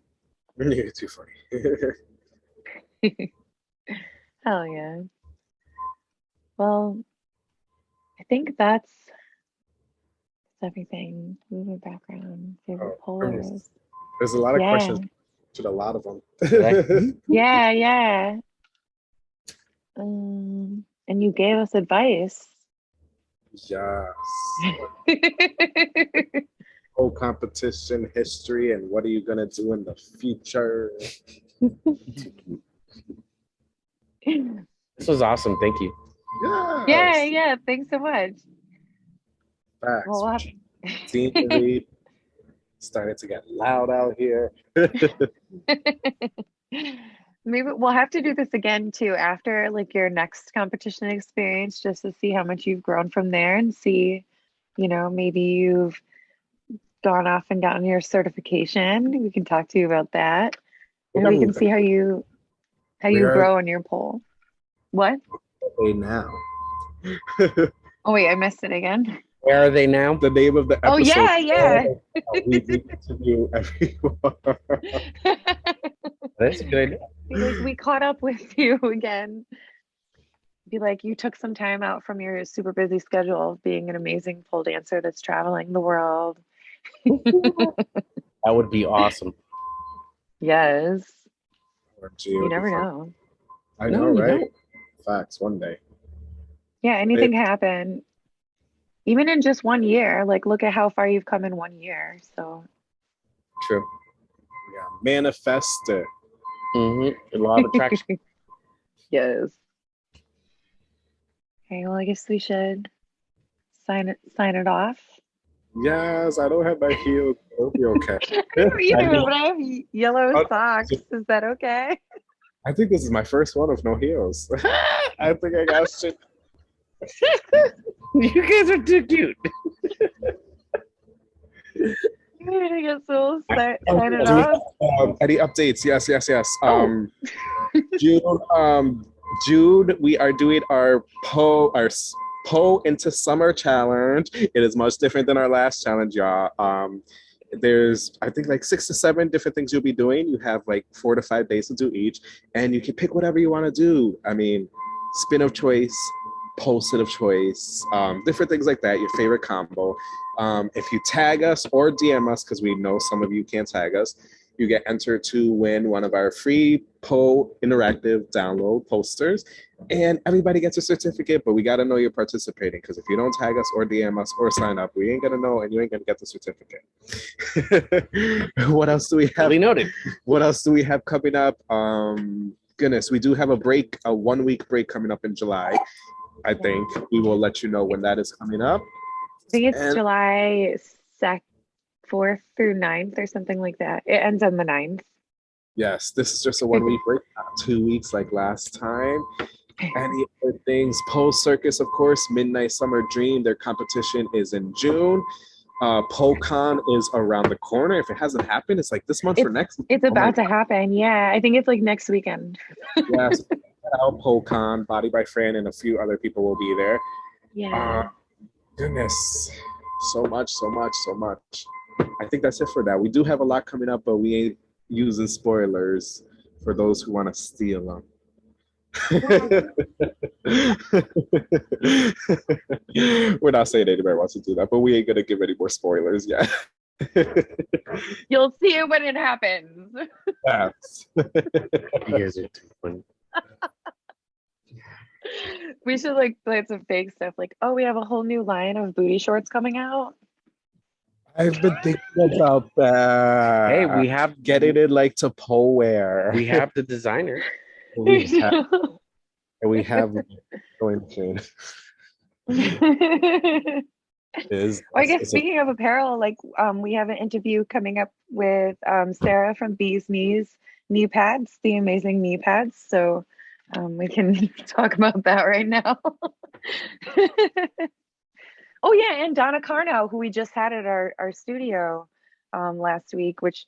(laughs) You're too funny. (laughs) Hell yeah. Well, I think that's everything. Movement background, favorite Oh, goodness. There's a lot of Yeah. questions. To a lot of them. (laughs) Yeah, yeah. Um, and you gave us advice. yes. (laughs) Whole competition history and what are you gonna do in the future? (laughs) This was awesome. Thank you. Yes. yeah, yeah. Thanks so much. Facts. Well, we'll have- Scenery started to get loud out here. (laughs) Maybe we'll have to do this again too after like your next competition experience just to see how much you've grown from there and see, you know, maybe you've gone off and gotten your certification. We can talk to you about that. And we can see how you how you Where- grow on your pole. What? Okay, now. Oh wait, I missed it again. Where are they now? the name of the episode. Oh yeah, yeah. Oh, we, we interview everyone. (laughs) That's good. Like, we caught up with (laughs) you again. Be like, you took some time out from your super busy schedule of being an amazing pole dancer that's traveling the world. (laughs) That would be awesome. Yes. Or You never before- know. I know, you right? Facts. One day. Yeah, anything can happen. Even in just one year, like look at how far you've come in one year. So True. Yeah. Manifest it. hmm A lot of attraction. (laughs) yes. Okay, well I guess we should sign it sign it off. Yes, I don't have my heels. It'll be okay. (laughs) I don't either, but I have yellow Oh, socks. Is that okay? I think this is my first one with no heels. (laughs) I think I got shit. (laughs) you guys are too cute. I guess we'll sign, sign it do we- off. Um, any updates? Yes, yes, yes. Oh. Um, June, um, June, we are doing our Po, our Pole into Summer challenge. It is much different than our last challenge, y'all. Um, there's, I think, like six to seven different things you'll be doing. You have like four to five days to do each, and you can pick whatever you want to do. I mean, spin of choice, post it of choice, um, different things like that. Your favorite combo. Um, if you tag us or DM us, because we know some of you can't tag us, you get entered to win one of our free Poe interactive download posters. And everybody gets a certificate, but we got to know you're participating because if you don't tag us or DM us or sign up, we ain't going to know and you ain't going to get the certificate. (laughs) what else do we have? Duly noted. What else do we have coming up? Um, goodness, we do have a break, a one week break coming up in July. I think we will let you know when that is coming up. I think it's And- July sec fourth through 9th or something like that. It ends on the 9th. Yes, this is just a one week break, not two weeks like last time. Any other things? Pole Circus, of course, Midnight Summer Dream. Their competition is in June. Uh, PoleCon is around the corner. If it hasn't happened, it's like this month or next. It's Oh about to happen. Yeah, I think it's like next weekend. Yes, (laughs) out PoleCon, Body by Fran, and a few other people will be there. Yeah. Uh, goodness, so much, so much, so much. I think that's it for that. We do have a lot coming up, but we ain't using spoilers for those who want to steal them. (laughs) We're not saying anybody wants to do that, but we ain't gonna give any more spoilers yet. You'll see it when it happens. Facts. You guys are too funny. We should like play some fake stuff like, oh, we have a whole new line of booty shorts coming out. I've been thinking about that. Hey, we have getting it like to pole wear. we have the designer. (laughs) we (laughs) have, we have going to (laughs) is I guess is a- speaking of apparel, like um, we have an interview coming up with um, Sarah from Bees Knees knee pads, the amazing knee pads. So um, we can (laughs) talk about that right now. (laughs) oh yeah, and Donna Carno, who we just had at our our studio um, last week, which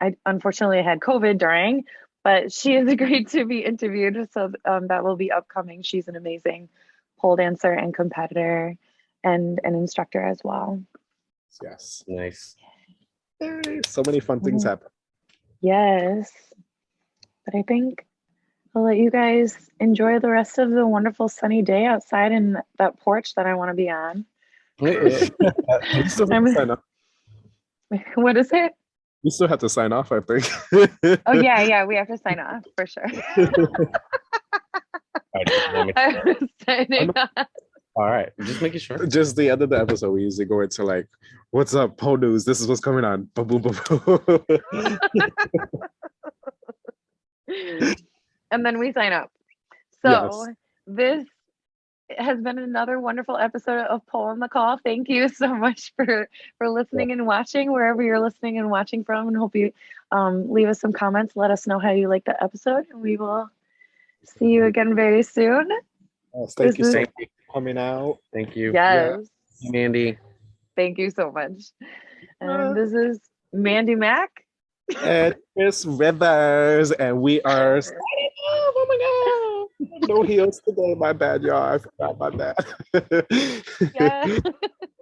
I unfortunately had COVID during, but she has agreed (laughs) to be interviewed, so um, that will be upcoming. She's an amazing pole dancer and competitor and an instructor as well. yes. Nice. So many fun things Mhm. happen. Yes. But I think I'll let you guys enjoy the rest of the wonderful sunny day outside in that porch that I want to be on. We still have to (laughs) sign off. (laughs) What is it? We still have to sign off, I think. (laughs) Oh yeah, yeah, we have to sign off for sure. I was signing off. All right, just making sure. Just the end of the episode, we usually go into like, "What's up, Pole News? This is what's coming on." Boom, boom, boom, boom. And then we sign up. Yes. So this has been another wonderful episode of Pole on the Call. Thank you so much for for listening and watching wherever you're listening and watching from. And hope you um, leave us some comments. Let us know how you like the episode, and we will see you again very soon. Yes, thank you This so is- much for coming out. Thank you, Yes, Mandy. thank you so much. Uh, And this is Mandy Mack. And (laughs) Chris Rivers, and we are. Oh my god! No heels today. My bad, y'all. I forgot my bad. Yeah. (laughs)